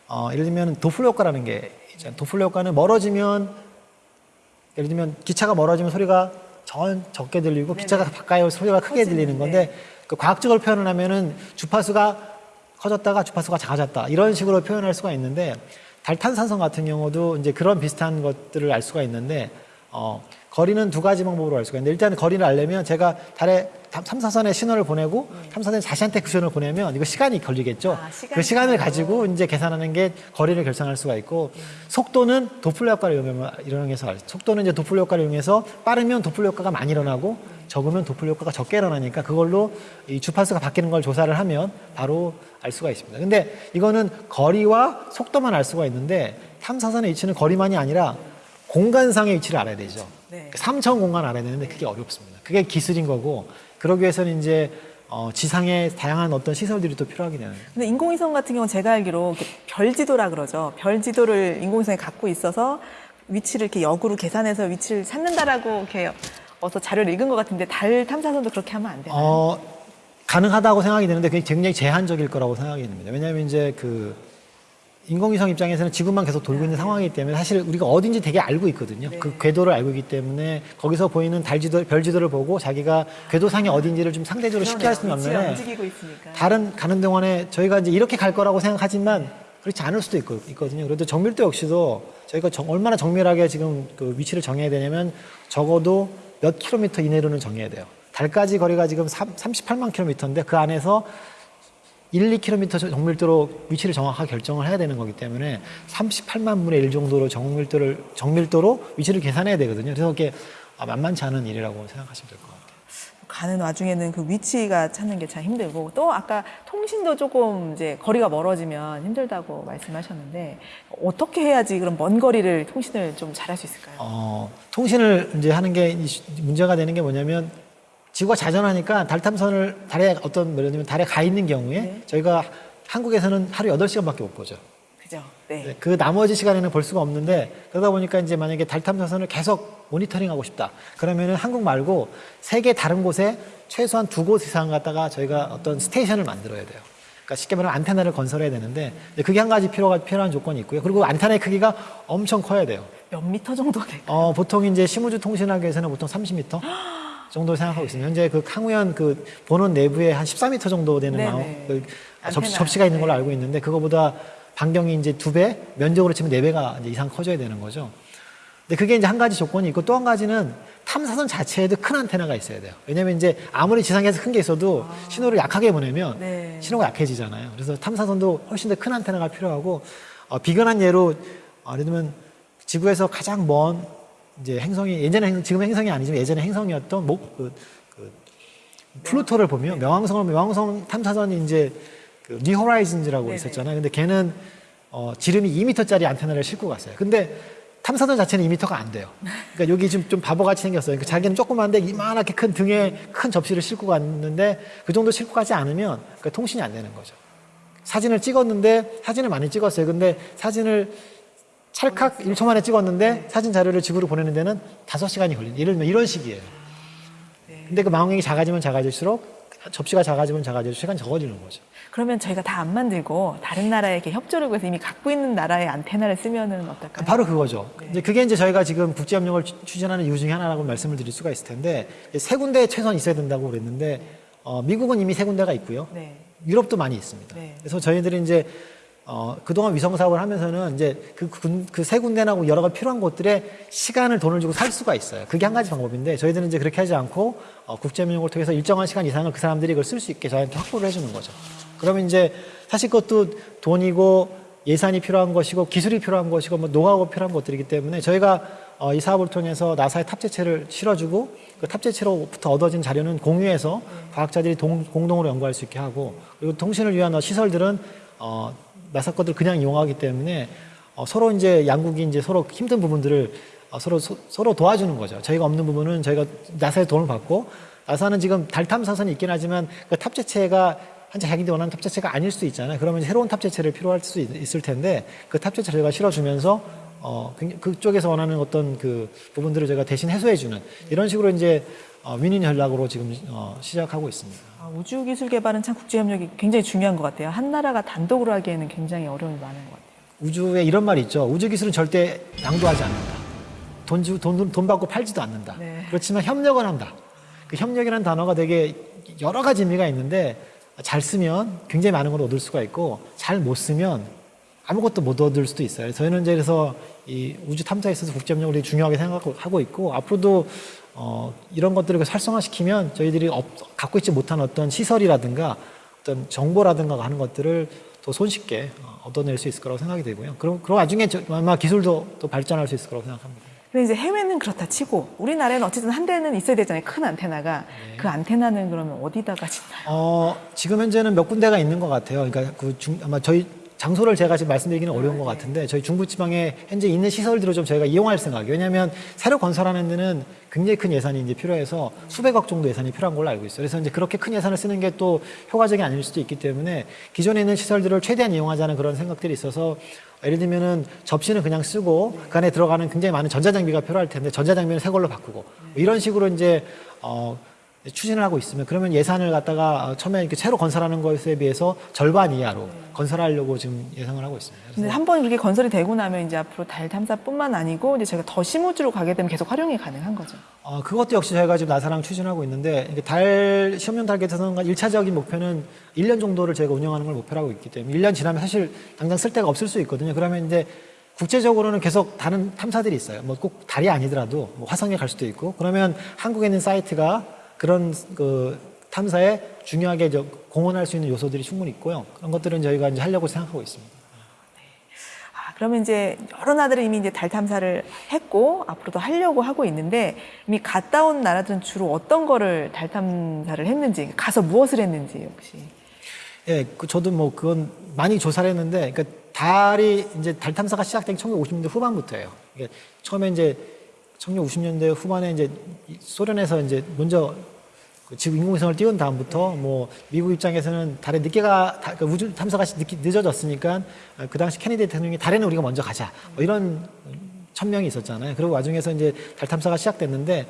어, 예를 들면 도플러 효과라는 게 있잖아요. 도플러 효과는 멀어지면 예를 들면 기차가 멀어지면 소리가 전 적게 들리고 기차가 가까이 소리가 크게 커지는, 들리는 건데 그 과학적으로 표현을 하면은 주파수가 커졌다가 주파수가 작아졌다 이런 식으로 표현할 수가 있는데 달탄산성 같은 경우도 이제 그런 비슷한 것들을 알 수가 있는데 어, 거리는 두 가지 방법으로 알 수가 있는데 일단 거리를 알려면 제가 달에 탐- 탐사선에 신호를 보내고 탐사선이 자신한테 그 신호를 보내면 이거 시간이 걸리겠죠. 아, 시간이 그 시간을. 가지고 이제 계산하는 게 거리를 결정할 수가 있고 속도는 도플러 효과를 이용해서- 속도는 이제 도플러 효과를 이용해서 빠르면 도플러 효과가 많이 일어나고 적으면 도플러 효과가 적게 일어나니까 그걸로 이 주파수가 바뀌는 걸 조사를 하면 바로 알 수가 있습니다. 근데 이거는 거리와 속도만 알 수가 있는데 탐사선의 위치는 거리만이 아니라 공간상의 위치를 알아야 되죠. 네. 삼차원 공간 알아야 되는데 그게 어렵습니다. 그게 기술인 거고 그러기 위해서는 이제 어, 지상에 다양한 어떤 시설들이 또 되는 거예요. 근데 인공위성 같은 경우는 제가 알기로 이렇게 별 지도라 그러죠. 별 지도를 인공위성이 갖고 있어서 위치를 이렇게 역으로 계산해서 위치를 찾는다라고 이렇게 어서 자료를 읽은 것 같은데 달 탐사선도 그렇게 하면 안 되나요? 어, 가능하다고 생각이 되는데 그게 굉장히 제한적일 거라고 생각이 됩니다. 왜냐하면 이제 그 인공위성 입장에서는 지구만 계속 돌고 있는 상황이기 때문에 사실 우리가 어딘지 되게 알고 있거든요. 네. 그 궤도를 알고 있기 때문에 거기서 보이는 달 지도, 별 지도를 보고 자기가 궤도상이 어딘지를 좀 상대적으로 쉽게 할 수는 없는데. 다른 가는 동안에 저희가 이제 이렇게 갈 거라고 생각하지만 그렇지 않을 수도 있고, 있거든요. 그래도 정밀도 역시도 저희가 정- 얼마나 정밀하게 지금 그 위치를 정해야 되냐면 적어도 몇 킬로미터 이내로는 정해야 돼요. 달까지 거리가 지금 3, 38만 킬로미터인데 그 안에서 1, 2킬로미터 정밀도로 위치를 정확하게 결정을 해야 되는 거기 때문에 38만 분의 1 정도로 정밀도를 정밀도로 위치를 계산해야 되거든요. 그래서 그게 아, 만만치 않은 일이라고 생각하시면 될 것 같아요. 가는 와중에는 그 위치가 찾는 게 참 힘들고 또 아까 통신도 조금 이제 거리가 멀어지면 힘들다고 말씀하셨는데 어떻게 해야지 그런 먼 거리를 통신을 좀 잘할 수 있을까요? 어, 통신을 이제 하는 게 문제가 되는 게 뭐냐면 지구가 자전하니까 달 탐선을 달에 어떤 들면 달에 가 있는 경우에 네. 저희가 한국에서는 하루 8시간밖에 못 보죠. 그죠? 네. 네, 그 나머지 시간에는 볼 수가 없는데 그러다 보니까 이제 만약에 달 탐사선을 계속 모니터링 하고 싶다. 그러면은 한국 말고 세계 다른 곳에 최소한 두 곳 이상 갖다가 저희가 어떤 스테이션을 만들어야 돼요. 그러니까 쉽게 말하면 안테나를 건설해야 되는데 그게 한 가지 필요가 필요한 조건이 있고요. 그리고 안테나의 크기가 엄청 커야 돼요. 몇 미터 정도 될까요? 어, 보통 이제 시무주 통신하기 위해서는 보통 30m (gasps) 정도 생각하고 있습니다. 현재 그 항우연 그 보는 내부에 한 14m 정도 되는. 마우- 그 접시. 접시가 있는 걸로 네. 알고 있는데 그거보다 반경이 이제 두 배, 면적으로 치면 네 배가 이제 이상 커져야 되는 거죠. 근데 그게 이제 한 가지 조건이 있고 또 한 가지는 탐사선 자체에도 큰 안테나가 있어야 돼요. 왜냐면 이제 아무리 지상에서 큰 게 있어도 신호를 약하게 보내면 네. 신호가 약해지잖아요. 그래서 탐사선도 훨씬 더 큰 안테나가 필요하고 어, 비근한 예로 어, 예를 들면 지구에서 가장 먼 이제 행성이 예전에 행, 지금 행성이 아니지만 예전에 행성이었던 목 그, 그 플루토를 보면 명왕성을 명왕성 탐사선이 이제 그 뉴호라이즌즈라고. 있었잖아요. 근데 걔는 어, 지름이 2m짜리 안테나를 싣고 갔어요. 근데 탐사선 자체는 2m가 안 돼요. 그러니까 여기 지금 좀 바보같이 생겼어요. 그러니까 자기는 조그만데 이만하게 큰 등에 큰 접시를 싣고 갔는데 그 정도 싣고 가지 않으면 그 통신이 안 되는 거죠. 사진을 찍었는데 사진을 많이 찍었어요. 근데 사진을 찰칵 1초 만에 찍었는데 사진 자료를 지구로 보내는 데는 5시간이 걸린다. 예를 들면 이런 식이에요. 근데 그 망원경이 작아지면 작아질수록 접시가 작아지면 작아질수록 시간이 적어지는 거죠. 그러면 저희가 다 안 만들고 다른 나라에 이렇게 협조를 구해서 이미 갖고 있는 나라의 안테나를 쓰면은 어떨까요? 바로 그거죠. 이제 그게 이제 저희가 지금 국제협력을 추- 추진하는 이유 중에 하나라고 말씀을 드릴 수가 있을 텐데 세 군데 최소한 있어야 된다고 그랬는데 어, 미국은 이미 세 군데가 있고요. 네. 유럽도 많이 있습니다. 네. 그래서 저희들이 이제 어, 그동안 위성 사업을 하면서는 이제 그세 군데나 여러 가지 필요한 곳들에 시간을 돈을 주고 살 수가 있어요. 그게 한 가지 방법인데 저희들은 이제 그렇게 하지 않고 어, 국제협력을 통해서 일정한 시간 이상을 그 사람들이 그걸 쓸 수 있게 저희한테 확보를 해주는 거죠. 그러면 이제 사실 그것도 돈이고 예산이 필요한 것이고 기술이 필요한 것이고 뭐 노하우가 필요한 것들이기 때문에 저희가 어, 이 사업을 통해서 나사의 탑재체를 실어주고 그 탑재체로부터 얻어진 자료는 공유해서 과학자들이 동- 공동으로 연구할 수 있게 하고 그리고 통신을 위한 어, 시설들은 어, 나사 것들을 그냥 이용하기 때문에 어, 서로 이제 양국이 이제 서로 힘든 부분들을 어, 서로 소- 서로 도와주는 거죠. 저희가 없는 부분은 저희가 나사의 도움을 받고 나사는 지금 달 탐사선이 있긴 하지만 그 탑재체가 한자 자기들이 원하는 탑재체가 아닐 수도 있잖아요. 그러면 새로운 탑재체를 필요할 수 있- 있을 텐데 그 탑재체를 저희가 실어주면서 어, 그쪽에서 원하는 어떤 그 부분들을 저희가 대신 해소해주는 이런 식으로 이제 어, 윈윈 전략으로 지금 어, 시작하고 있습니다. 아, 우주 기술 개발은 참 국제 협력이 굉장히 중요한 것 같아요. 한 나라가 단독으로 하기에는 굉장히 어려움이 많은 것 같아요. 우주에 이런 말이 있죠. 우주 기술은 절대 양도하지 않는다. 돈, 주, 돈, 돈 받고 팔지도 않는다. 네. 그렇지만 협력은 한다. 그 협력이라는 단어가 되게 여러 가지 의미가 있는데 잘 쓰면 굉장히 많은 걸 얻을 수가 있고 잘 못 쓰면 아무것도 못 얻을 수도 있어요. 저희는 이제 그래서 이 우주 탐사에 있어서 국제협력을 되게 중요하게 생각하고 있고 앞으로도 어, 이런 것들을 활성화시키면 저희들이 없- 갖고 있지 못한 어떤 시설이라든가 어떤 정보라든가 하는 것들을 더 손쉽게 어, 얻어낼 수 있을 거라고 생각이 되고요. 그럼 그 와중에 저- 아마 기술도 또 발전할 수 있을 거라고 생각합니다. 근데 이제 해외는 그렇다 치고 우리나라에는 어쨌든 한 대는 있어야 되잖아요. 큰 안테나가. 네. 그 안테나는 그러면 어디다가 짓나요? 어, 지금 현재는 몇 군데가 있는 것 같아요. 그러니까 그 중, 아마 저희 장소를 제가 지금 말씀드리기는 어려운 것 같은데 저희 중부지방에 현재 있는 시설들을 좀 저희가 이용할 생각이에요. 왜냐하면 새로 건설하는 데는 굉장히 큰 예산이 이제 필요해서 수백억 정도 예산이 필요한 걸로 알고 있어요. 그래서 이제 그렇게 큰 예산을 쓰는 게 또 효과적이 아닐 수도 있기 때문에 기존에 있는 시설들을 최대한 이용하자는 그런 생각들이 있어서 예를 들면은 접시는 그냥 쓰고 그 안에 들어가는 굉장히 많은 전자장비가 필요할 텐데 전자장비는 새 걸로 바꾸고 뭐 이런 식으로 이제 어, 추진을 하고 있으면 그러면 예산을 갖다가 어, 처음에 이렇게 새로 건설하는 것에 비해서 절반 이하로 건설하려고 지금 예상을 하고 있습니다. 근데 한번 그렇게 건설이 되고 나면 이제 앞으로 달 탐사뿐만 아니고 이제 저희가 더 심우주로 가게 되면 계속 활용이 가능한 거죠. 어, 그것도 역시 저희가 지금 나사랑 추진하고 있는데 달 시험용 달겟에서는 일차적인 목표는 1년 정도를 저희가 운영하는 걸 목표로 하고 있기 때문에 1년 지나면 사실 당장 쓸 데가 없을 수 있거든요. 그러면 이제 국제적으로는 계속 다른 탐사들이 있어요. 뭐 꼭 달이 아니더라도 뭐 화성에 갈 수도 있고 그러면 한국에 있는 사이트가 그런 그 탐사에 중요하게 저 공헌할 수 있는 요소들이 충분히 있고요. 그런 것들은 저희가 이제 하려고 생각하고 있습니다. 아, 그러면 이제 여러 나라들이 이미 이제 달 탐사를 했고 앞으로도 하려고 하고 있는데 이미 갔다 온 나라들은 주로 어떤 거를 달 탐사를 했는지 가서 무엇을 했는지 혹시 예, 그 저도 뭐 그건 많이 조사를 했는데, 그러니까 달이 이제 달 탐사가 시작된 게 1950년대 후반부터예요. 이게 처음에 이제 1950년대 후반에 이제 이 소련에서 이제 먼저 그 지구 인공위성을 띄운 다음부터 뭐 미국 입장에서는 달에 늦게 가 다- 그 우주 탐사가 늦게, 늦어졌으니까 그 당시 케네디 대통령이 달에는 우리가 먼저 가자 뭐 이런 천명이 있었잖아요. 그리고 와중에서 이제 달 탐사가 시작됐는데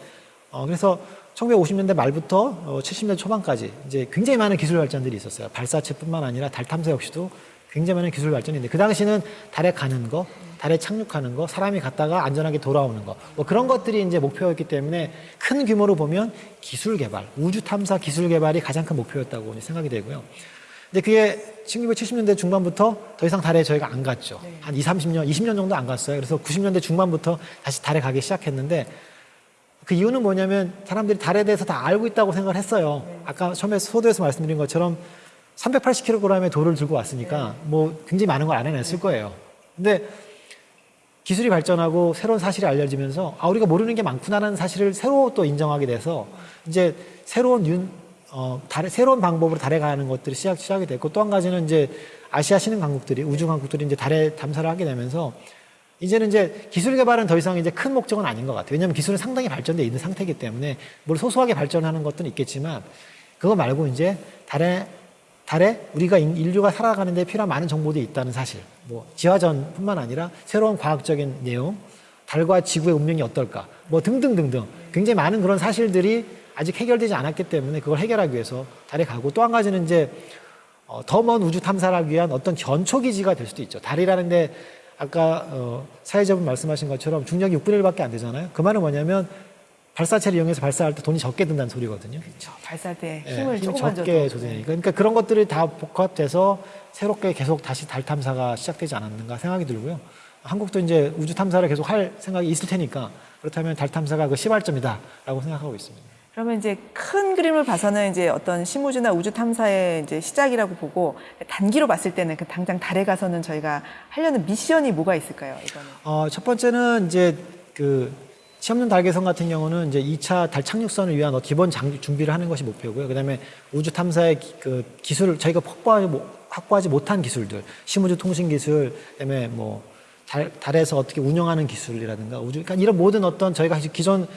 어, 그래서 1950년대 말부터 어, 70년대 초반까지 이제 굉장히 많은 기술 발전들이 있었어요. 발사체뿐만 아니라 달 탐사 역시도 굉장히 많은 기술 발전이 있는데 그 당시는 달에 가는 거, 달에 착륙하는 거, 사람이 갔다가 안전하게 돌아오는 거, 뭐 그런 것들이 이제 목표였기 때문에 큰 규모로 보면 기술 개발, 우주 탐사 기술 개발이 가장 큰 목표였다고 생각이 되고요. 근데 그게 1970년대 중반부터 더 이상 달에 저희가 안 갔죠. 한 2, 30년, 20년 정도 안 갔어요. 그래서 90년대 중반부터 다시 달에 가기 시작했는데 그 이유는 뭐냐면 사람들이 달에 대해서 다 알고 있다고 생각을 했어요. 아까 처음에 소도에서 말씀드린 것처럼 380kg의 돌을 들고 왔으니까 뭐 굉장히 많은 걸 알아냈을 거예요. 근데 기술이 발전하고 새로운 사실이 알려지면서 아 우리가 모르는 게 많구나라는 사실을 새로 또 인정하게 돼서 이제 새로운 윤 어, 달에, 새로운 방법으로 달에 가는 것들이 시작, 시작이 됐고 또 한 가지는 이제 아시아 신흥 강국들이 우주 강국들이 이제 달에 탐사를 하게 되면서 이제는 이제 기술 개발은 더 이상 이제 큰 목적은 아닌 것 같아요. 왜냐하면 기술은 상당히 발전돼 있는 상태이기 때문에 뭘 소소하게 발전하는 것들은 있겠지만 그거 말고 이제 달에 달에 우리가 인- 인류가 살아가는 데 필요한 많은 정보들이 있다는 사실. 뭐 지화전뿐만 아니라 새로운 과학적인 내용, 달과 지구의 운명이 어떨까, 뭐 등등등등 굉장히 많은 그런 사실들이 아직 해결되지 않았기 때문에 그걸 해결하기 위해서 달에 가고 또 한 가지는 이제 어, 더 먼 우주 탐사를 하기 위한 어떤 전초 기지가 될 수도 있죠. 달이라는 데 아까 어, 사회자분 말씀하신 것처럼 중력이 6분의 1밖에 안 되잖아요. 그 말은 뭐냐면 발사체를 이용해서 발사할 때 돈이 적게 든다는 소리거든요. 그렇죠. 발사할 때 예, 힘을 조금만 적게 조정이 그러니까 그런 것들이 다 복합돼서 새롭게 계속 다시 달 탐사가 시작되지 않았는가 생각이 들고요. 한국도 이제 우주 탐사를 계속 할 생각이 있을 테니까 그렇다면 달 탐사가 그 시발점이다라고 생각하고 있습니다. 그러면 이제 큰 그림을 봐서는 이제 어떤 심우주나 우주 탐사의 이제 시작이라고 보고 단기로 봤을 때는 그 당장 달에 가서는 저희가 하려는 미션이 뭐가 있을까요? 이거는. 어, 첫 번째는 이제 그 시험용 달계선 같은 경우는 이제 2차 달 착륙선을 위한 어, 기본 장, 준비를 하는 것이 목표고요. 그다음에 우주 탐사의 기, 그 기술을 저희가 확보하지, 못- 확보하지 못한 기술들, 심우주 통신 기술, 그다음에 뭐 달, 달에서 어떻게 운영하는 기술이라든가 우주, 그러니까 이런 모든 어떤 저희가 기존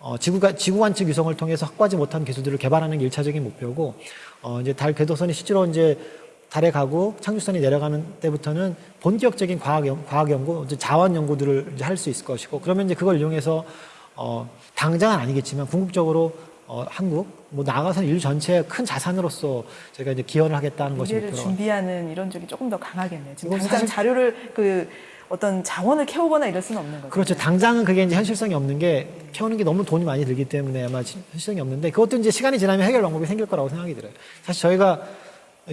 어, 지구가, 지구 관측 위성을 통해서 확보하지 못한 기술들을 개발하는 게 1차적인 목표고, 어, 이제 달 궤도선이 실제로 이제 달에 가고 착륙선이 내려가는 때부터는 본격적인 과학, 연, 과학 연구, 자원 연구들을 할 수 있을 것이고, 그러면 이제 그걸 이용해서, 어, 당장은 아니겠지만 궁극적으로 어, 한국, 뭐 나아가서 인류 전체의 큰 자산으로서 저희가 이제 기여를 하겠다는 것이 목표로. 준비하는 이런 쪽이 조금 더 강하겠네요. 지금 당장 사실- 자료를 그 어떤 자원을 캐오거나 이럴 수는 없는 거죠. 그렇죠. 당장은 그게 이제 현실성이 없는 게 키우는 게 너무 돈이 많이 들기 때문에 아마 시- 현실성이 없는데 그것도 이제 시간이 지나면 해결 방법이 생길 거라고 생각이 들어요. 사실 저희가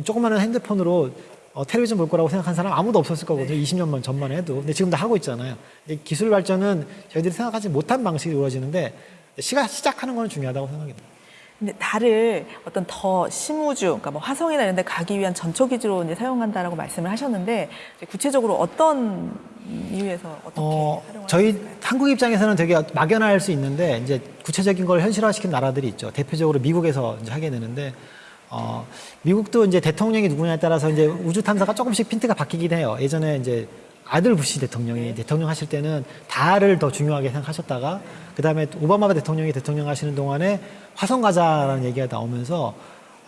조그마한 핸드폰으로 어, 텔레비전 볼 거라고 생각한 사람 아무도 없었을 거거든요. 20년만 전만 해도. 근데 지금 다 하고 있잖아요. 기술 발전은 저희들이 생각하지 못한 방식이 이루어지는데 시가 시작하는 건 중요하다고 생각이 듭니다. 근데 달을 어떤 더 심우주, 그러니까 뭐 화성이나 이런 데 가기 위한 전초 기지로 이제 사용한다라고 말씀을 하셨는데 구체적으로 어떤 이유에서 어떻게 어, 저희 할까요? 한국 입장에서는 되게 막연할 수 있는데 이제 구체적인 걸 현실화시킨 나라들이 있죠. 대표적으로 미국에서 이제 하게 되는데 어, 미국도 이제 대통령이 누구냐에 따라서 이제 우주 탐사가 조금씩 핀트가 바뀌긴 해요. 예전에 이제 아들 부시 대통령이 대통령 하실 때는 달을 더 중요하게 생각하셨다가 그 다음에 오바마 대통령이 대통령 하시는 동안에 화성 가자라는 얘기가 나오면서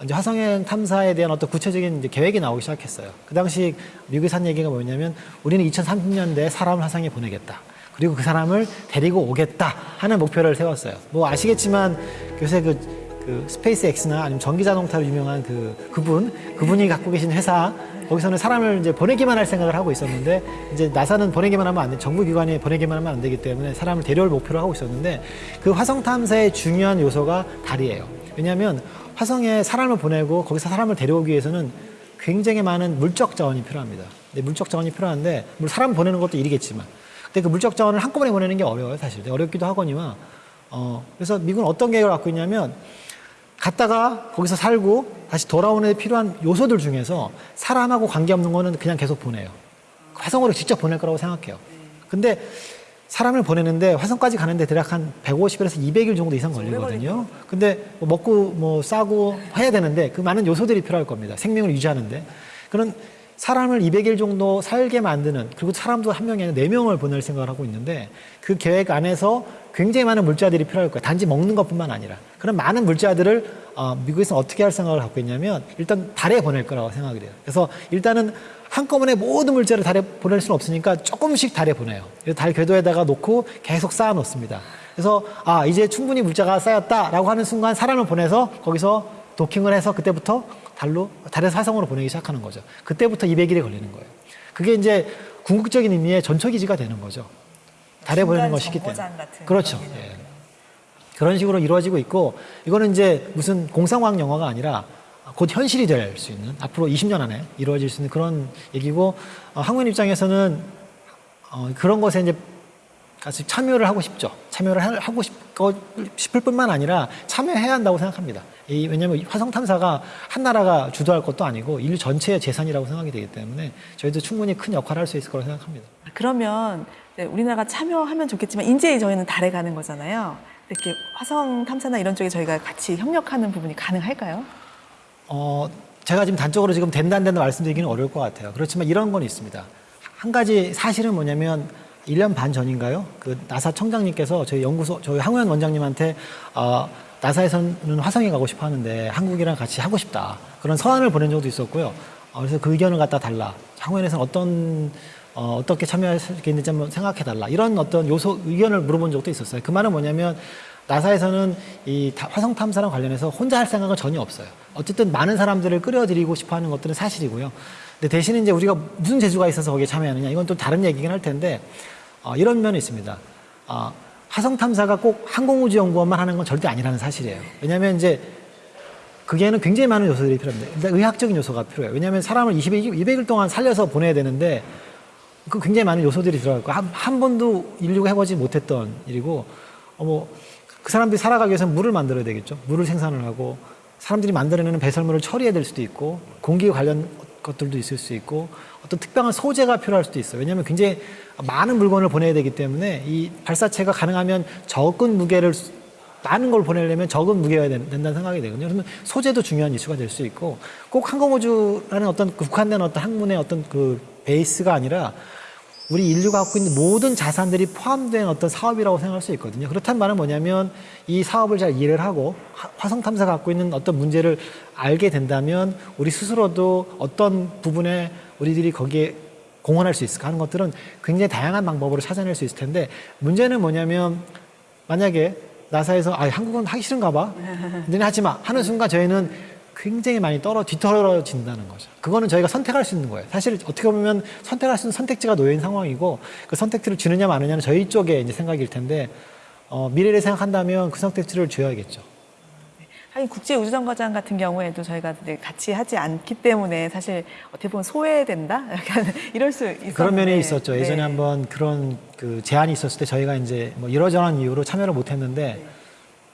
이제 화성행 탐사에 대한 어떤 구체적인 이제 계획이 나오기 시작했어요. 그 당시 미국에서 한 얘기가 뭐냐면 우리는 2030년대에 사람을 화성에 보내겠다. 그리고 그 사람을 데리고 오겠다 하는 목표를 세웠어요. 뭐 아시겠지만 요새 그, 그 스페이스 X나 아니면 전기 자동차로 유명한 그 그분 그분이 갖고 계신 회사 거기서는 사람을 이제 보내기만 할 생각을 하고 있었는데 이제 나사는 보내기만 하면 안 돼. 정부 기관이 보내기만 하면 안 되기 때문에 사람을 데려올 목표로 하고 있었는데 그 화성 탐사의 중요한 요소가 달이에요. 왜냐하면 화성에 사람을 보내고 거기서 사람을 데려오기 위해서는 굉장히 많은 물적 자원이 필요합니다. 물적 자원이 필요한데 물 사람 보내는 것도 일이겠지만 근데 그 물적 자원을 한꺼번에 보내는 게 어려워요 사실 어렵기도 하거니와 어 그래서 미국은 어떤 계획을 갖고 있냐면 갔다가 거기서 살고 다시 돌아오는 데 필요한 요소들 중에서 사람하고 관계없는 거는 그냥 계속 보내요. 화성으로 직접 보낼 거라고 생각해요. 근데 사람을 보내는데 화성까지 가는데 대략 한 150일에서 200일 정도 이상 걸리거든요. 근데 뭐 먹고 뭐 싸고 해야 되는데 그 많은 요소들이 필요할 겁니다. 생명을 유지하는데. 그런 사람을 200일 정도 살게 만드는 그리고 사람도 한 명이 아니라 네 명을 보낼 생각을 하고 있는데 그 계획 안에서 굉장히 많은 물자들이 필요할 거예요. 단지 먹는 것뿐만 아니라 그런 많은 물자들을 어, 미국에서 어떻게 할 생각을 갖고 있냐면 일단 달에 보낼 거라고 생각을 해요. 그래서 일단은 한꺼번에 모든 물자를 달에 보낼 수는 없으니까 조금씩 달에 보내요. 달 궤도에다가 놓고 계속 쌓아 놓습니다. 그래서 아 이제 충분히 물자가 쌓였다라고 하는 순간 사람을 보내서 거기서 도킹을 해서 그때부터 달로 달에서 화성으로 보내기 시작하는 거죠. 그때부터 200일이 걸리는 거예요. 그게 이제 궁극적인 의미의 전초 기지가 되는 거죠. 달에 보내는 것이기 때문에. 그렇죠. 그런 예. 그런 식으로 이루어지고 있고 이거는 이제 무슨 공상과학 영화가 아니라 곧 현실이 될 수 있는 앞으로 20년 안에 이루어질 수 있는 그런 얘기고 어, 학문 입장에서는 어, 그런 것에 이제 같이 참여를 하고 싶죠. 참여를 하- 하고 싶고 싶을 뿐만 아니라 참여해야 한다고 생각합니다. 이, 왜냐하면 화성 탐사가 한 나라가 주도할 것도 아니고 인류 전체의 재산이라고 생각이 되기 때문에 저희도 충분히 큰 역할을 할 수 있을 거라고 생각합니다. 그러면 네, 우리나라가 참여하면 좋겠지만 이제 저희는 달에 가는 거잖아요. 이렇게 화성 탐사나 이런 쪽에 저희가 같이 협력하는 부분이 가능할까요? 어, 제가 지금 단적으로 지금 된다 안 된다 말씀드리기는 어려울 것 같아요. 그렇지만 이런 건 있습니다. 한 가지 사실은 뭐냐면 1년 반 전인가요? 그 나사 청장님께서 저희 연구소, 저희 항우연 원장님한테 어, 나사에서는 화성에 가고 싶어 하는데 한국이랑 같이 하고 싶다. 그런 서한을 보낸 적도 있었고요. 어, 그래서 그 의견을 갖다 달라. 항우연에서는 어떤 어, 어떻게 참여할 수 있는지 한번 생각해 달라. 이런 어떤 요소 의견을 물어본 적도 있었어요. 그 말은 뭐냐면 나사에서는 이 다- 화성 탐사랑 관련해서 혼자 할 생각은 전혀 없어요. 어쨌든 많은 사람들을 끌어들이고 싶어 하는 것들은 사실이고요. 근데 대신 이제 우리가 무슨 재주가 있어서 거기에 참여하느냐 이건 또 다른 얘기긴 할 텐데 어, 이런 면이 있습니다. 어, 화성 탐사가 꼭 항공우주 연구원만 하는 건 절대 아니라는 사실이에요. 왜냐하면 이제 그게는 굉장히 많은 요소들이 필요합니다. 일단 의학적인 요소가 필요해요. 왜냐하면 사람을 200일, 200일 동안 살려서 보내야 되는데 그 굉장히 많은 요소들이 들어가고 한, 한 번도 인류가 해보지 못했던 일이고 어 뭐 그 사람들이 살아가기 위해서 물을 만들어야 되겠죠. 물을 생산을 하고 사람들이 만들어내는 배설물을 처리해야 될 수도 있고 공기 관련 것들도 있을 수 있고 어떤 특별한 소재가 필요할 수도 있어요. 왜냐하면 굉장히 많은 물건을 보내야 되기 때문에 이 발사체가 가능하면 적은 무게를 수- 많은 걸 보내려면 적은 된- 된다는 생각이 되거든요. 그러면 소재도 중요한 이슈가 될 수 있고 꼭 항공우주라는 어떤 그 국한된 어떤 학문의 어떤 그 베이스가 아니라 우리 인류가 갖고 있는 모든 자산들이 포함된 어떤 사업이라고 생각할 수 있거든요. 그렇다는 말은 뭐냐면 이 사업을 잘 이해를 하고 화- 화성 탐사가 갖고 있는 어떤 문제를 알게 된다면 우리 스스로도 어떤 부분에 우리들이 거기에 공헌할 수 있을까 하는 것들은 굉장히 다양한 방법으로 찾아낼 수 있을 텐데 문제는 뭐냐면 만약에 나사에서 아 한국은 하기 싫은가 봐. (laughs) 너네 하지 마. 하는 순간 저희는 굉장히 많이 떨어 뒤떨어진다는 거죠. 그거는 저희가 선택할 수 있는 거예요. 사실 어떻게 보면 선택할 수 있는 선택지가 놓여 있는 상황이고 그 선택지를 주느냐 마느냐는 저희 쪽에 이제 생각일 텐데 어, 미래를 생각한다면 그 선택지를 줘야겠죠. 하긴 국제우주정거장 같은 경우에도 저희가 같이 하지 않기 때문에 사실 어떻게 보면 소외된다? (laughs) 약간 이럴 수 있었는데. 그런 면이 있었죠. 네. 예전에 한번 그런 그 제안이 있었을 때 저희가 이제 뭐 이러저러한 이유로 참여를 못했는데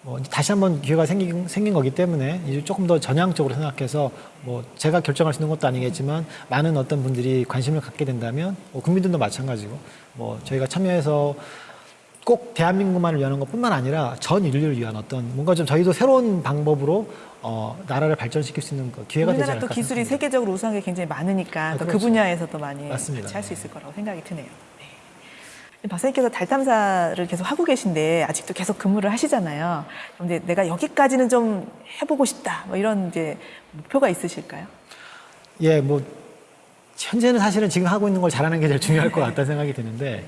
뭐 다시 한번 기회가 생긴, 생긴 거기 때문에 이제 조금 더 전향적으로 생각해서 뭐 제가 결정할 수 있는 것도 아니겠지만 많은 어떤 분들이 관심을 갖게 된다면 뭐 국민들도 마찬가지고 뭐 저희가 참여해서 꼭 대한민국만을 위한 것뿐만 아니라 전 인류를 위한 어떤 뭔가 좀 저희도 새로운 방법으로 어, 나라를 발전시킬 수 있는 그 기회가 되지 않을까 또 기술이 생각합니다. 세계적으로 우수한 게 굉장히 많으니까 아, 또그 그렇죠. 분야에서도 많이 맞습니다. 같이 할 수 있을 거라고 생각이 드네요. 네. 박사님께서 달 탐사를 계속 하고 계신데 아직도 계속 근무를 하시잖아요. 이제 내가 여기까지는 좀 해보고 싶다. 뭐 이런 이제 목표가 있으실까요? 예, 뭐 현재는 사실은 지금 하고 있는 걸 잘하는 게 제일 중요할 것 같다는 생각이 드는데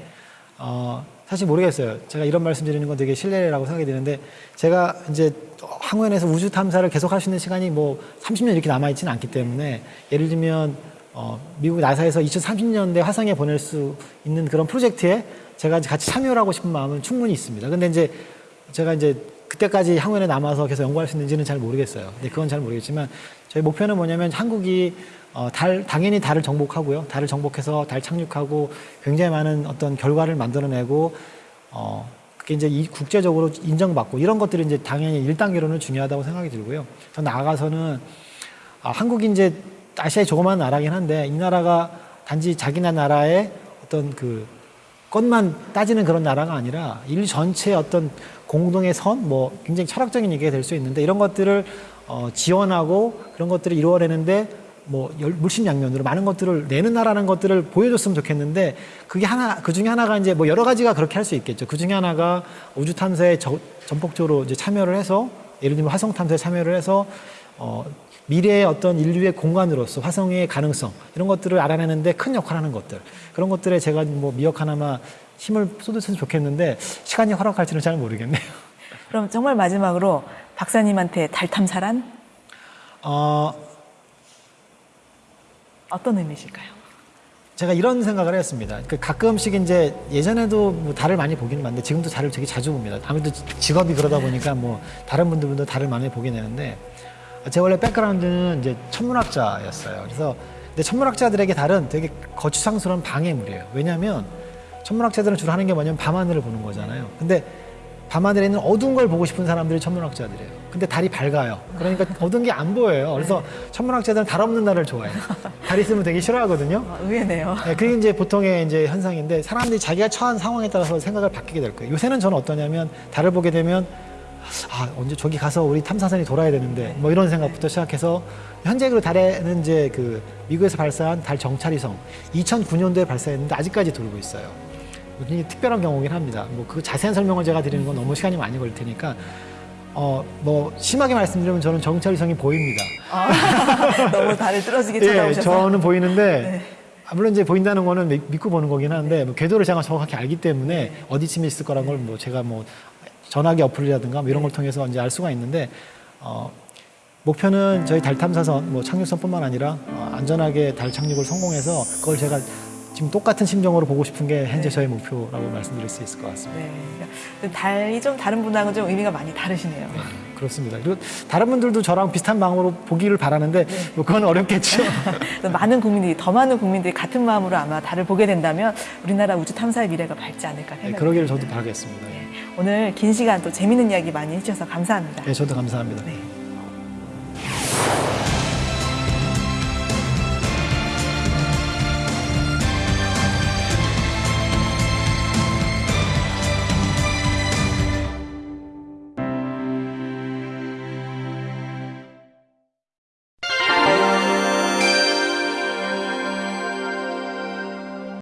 어, 사실 모르겠어요. 제가 이런 말씀 드리는 건 되게 실례라고 생각이 드는데 제가 이제 항원에서 우주 탐사를 계속 할 수 있는 시간이 뭐 30년 이렇게 남아 있지는 않기 때문에 예를 들면 어, 미국 나사에서 2030년대 화성에 보낼 수 있는 그런 프로젝트에 제가 같이 참여를 하고 싶은 마음은 충분히 있습니다. 근데 이제 제가 이제 그때까지 항원에 남아서 계속 연구할 수 있는지는 잘 모르겠어요. 근데 그건 잘 모르겠지만 저희 목표는 뭐냐면 한국이 어, 달, 당연히 달을 정복하고요. 달을 정복해서 달 착륙하고 굉장히 많은 어떤 결과를 만들어내고, 어, 그게 이제 이 국제적으로 인정받고 이런 것들이 이제 당연히 일단계로는 중요하다고 생각이 들고요. 더 나아가서는 아, 한국이 이제 아시아의 조그마한 나라긴 한데 이 나라가 단지 자기네 나라의 어떤 그 것만 따지는 그런 나라가 아니라 인류 전체의 어떤 공동의 선, 뭐 굉장히 철학적인 얘기가 될 수 있는데 이런 것들을 어, 지원하고 그런 것들을 이루어내는데 뭐 열- 물심양면으로 많은 것들을 내는 나라는 것들을 보여줬으면 좋겠는데 그게 하나 그 중에 하나가 이제 뭐 여러 가지가 그렇게 할 수 있겠죠. 그 중에 하나가 우주 탐사에 저- 전폭적으로 이제 참여를 해서 예를 들면 화성 탐사에 참여를 해서 어, 미래의 어떤 인류의 공간으로서 화성의 가능성 이런 것들을 알아내는데 큰 역할을 하는 것들 그런 것들에 제가 뭐 미역 하나만 힘을 쏟았으면 좋겠는데 시간이 허락할지는 잘 모르겠네요. (laughs) 그럼 정말 마지막으로 박사님한테 달 탐사란 어, 어떤 의미실까요? 제가 이런 생각을 했습니다. 그 가끔씩 이제 예전에도 뭐 달을 많이 보기는 많은데 지금도 달을 되게 자주 봅니다. 아무래도 직업이 그러다 보니까 뭐 다른 분들도 달을 많이 보게 되는데 제 원래 백그라운드는 이제 천문학자였어요. 그래서 근데 천문학자들에게 달은 되게 거추장스러운 방해물이에요. 왜냐하면 천문학자들은 주로 하는 게 뭐냐면 밤하늘을 보는 거잖아요. 근데 밤하늘에 있는 어두운 걸 보고 싶은 사람들이 천문학자들이에요. 근데 달이 밝아요. 그러니까 (laughs) 어두운 게 안 보여요. 그래서 천문학자들은 달 없는 날을 좋아해요. 달 있으면 되게 싫어하거든요. 아, 의외네요. 네, 그게 이제 보통의 이제 현상인데 사람들이 자기가 처한 상황에 따라서 생각을 바뀌게 될 거예요. 요새는 저는 어떠냐면 달을 보게 되면 아 언제 저기 가서 우리 탐사선이 돌아야 되는데 뭐 이런 생각부터 시작해서 현재 그 달에는 이제 그 미국에서 발사한 달 정찰위성 2009년도에 발사했는데 아직까지 돌고 있어요. 굉장히 특별한 경우긴 합니다. 뭐 그 자세한 설명을 제가 드리는 건 너무 시간이 많이 걸릴 테니까 어 뭐 심하게 말씀드리면 저는 정찰위성이 보입니다. 아, (laughs) 너무 달을 뚫어지게 예, 쳐다보셔서. 저는 보이는데 네. 아, 물론 이제 보인다는 거는 믿- 믿고 보는 거긴 하는데 뭐 궤도를 제가 정확히 알기 때문에 어디쯤에 있을 거란 걸 뭐 제가 뭐 전화기 어플이라든가 뭐 이런 걸 통해서 이제 알 수가 있는데 어, 목표는 저희 달 탐사선 뭐 착륙선뿐만 아니라 어, 안전하게 달 착륙을 성공해서 그걸 제가 지금 똑같은 심정으로 보고 싶은 게 현재 저의 목표라고 말씀드릴 수 있을 것 같습니다. 네. 달이 좀 다른 분하고는 좀 의미가 많이 다르시네요. 그렇습니다. 그리고 다른 분들도 저랑 비슷한 마음으로 보기를 바라는데 뭐 그건 어렵겠죠. (laughs) 많은 국민들이 더 많은 국민들이 같은 마음으로 아마 달을 보게 된다면 우리나라 우주 탐사의 미래가 밝지 않을까 네, 생각합니다. 그러기를 저도 바라겠습니다. 오늘 긴 시간 또 재밌는 이야기 많이 해주셔서 감사합니다. 네, 저도 감사합니다. 네.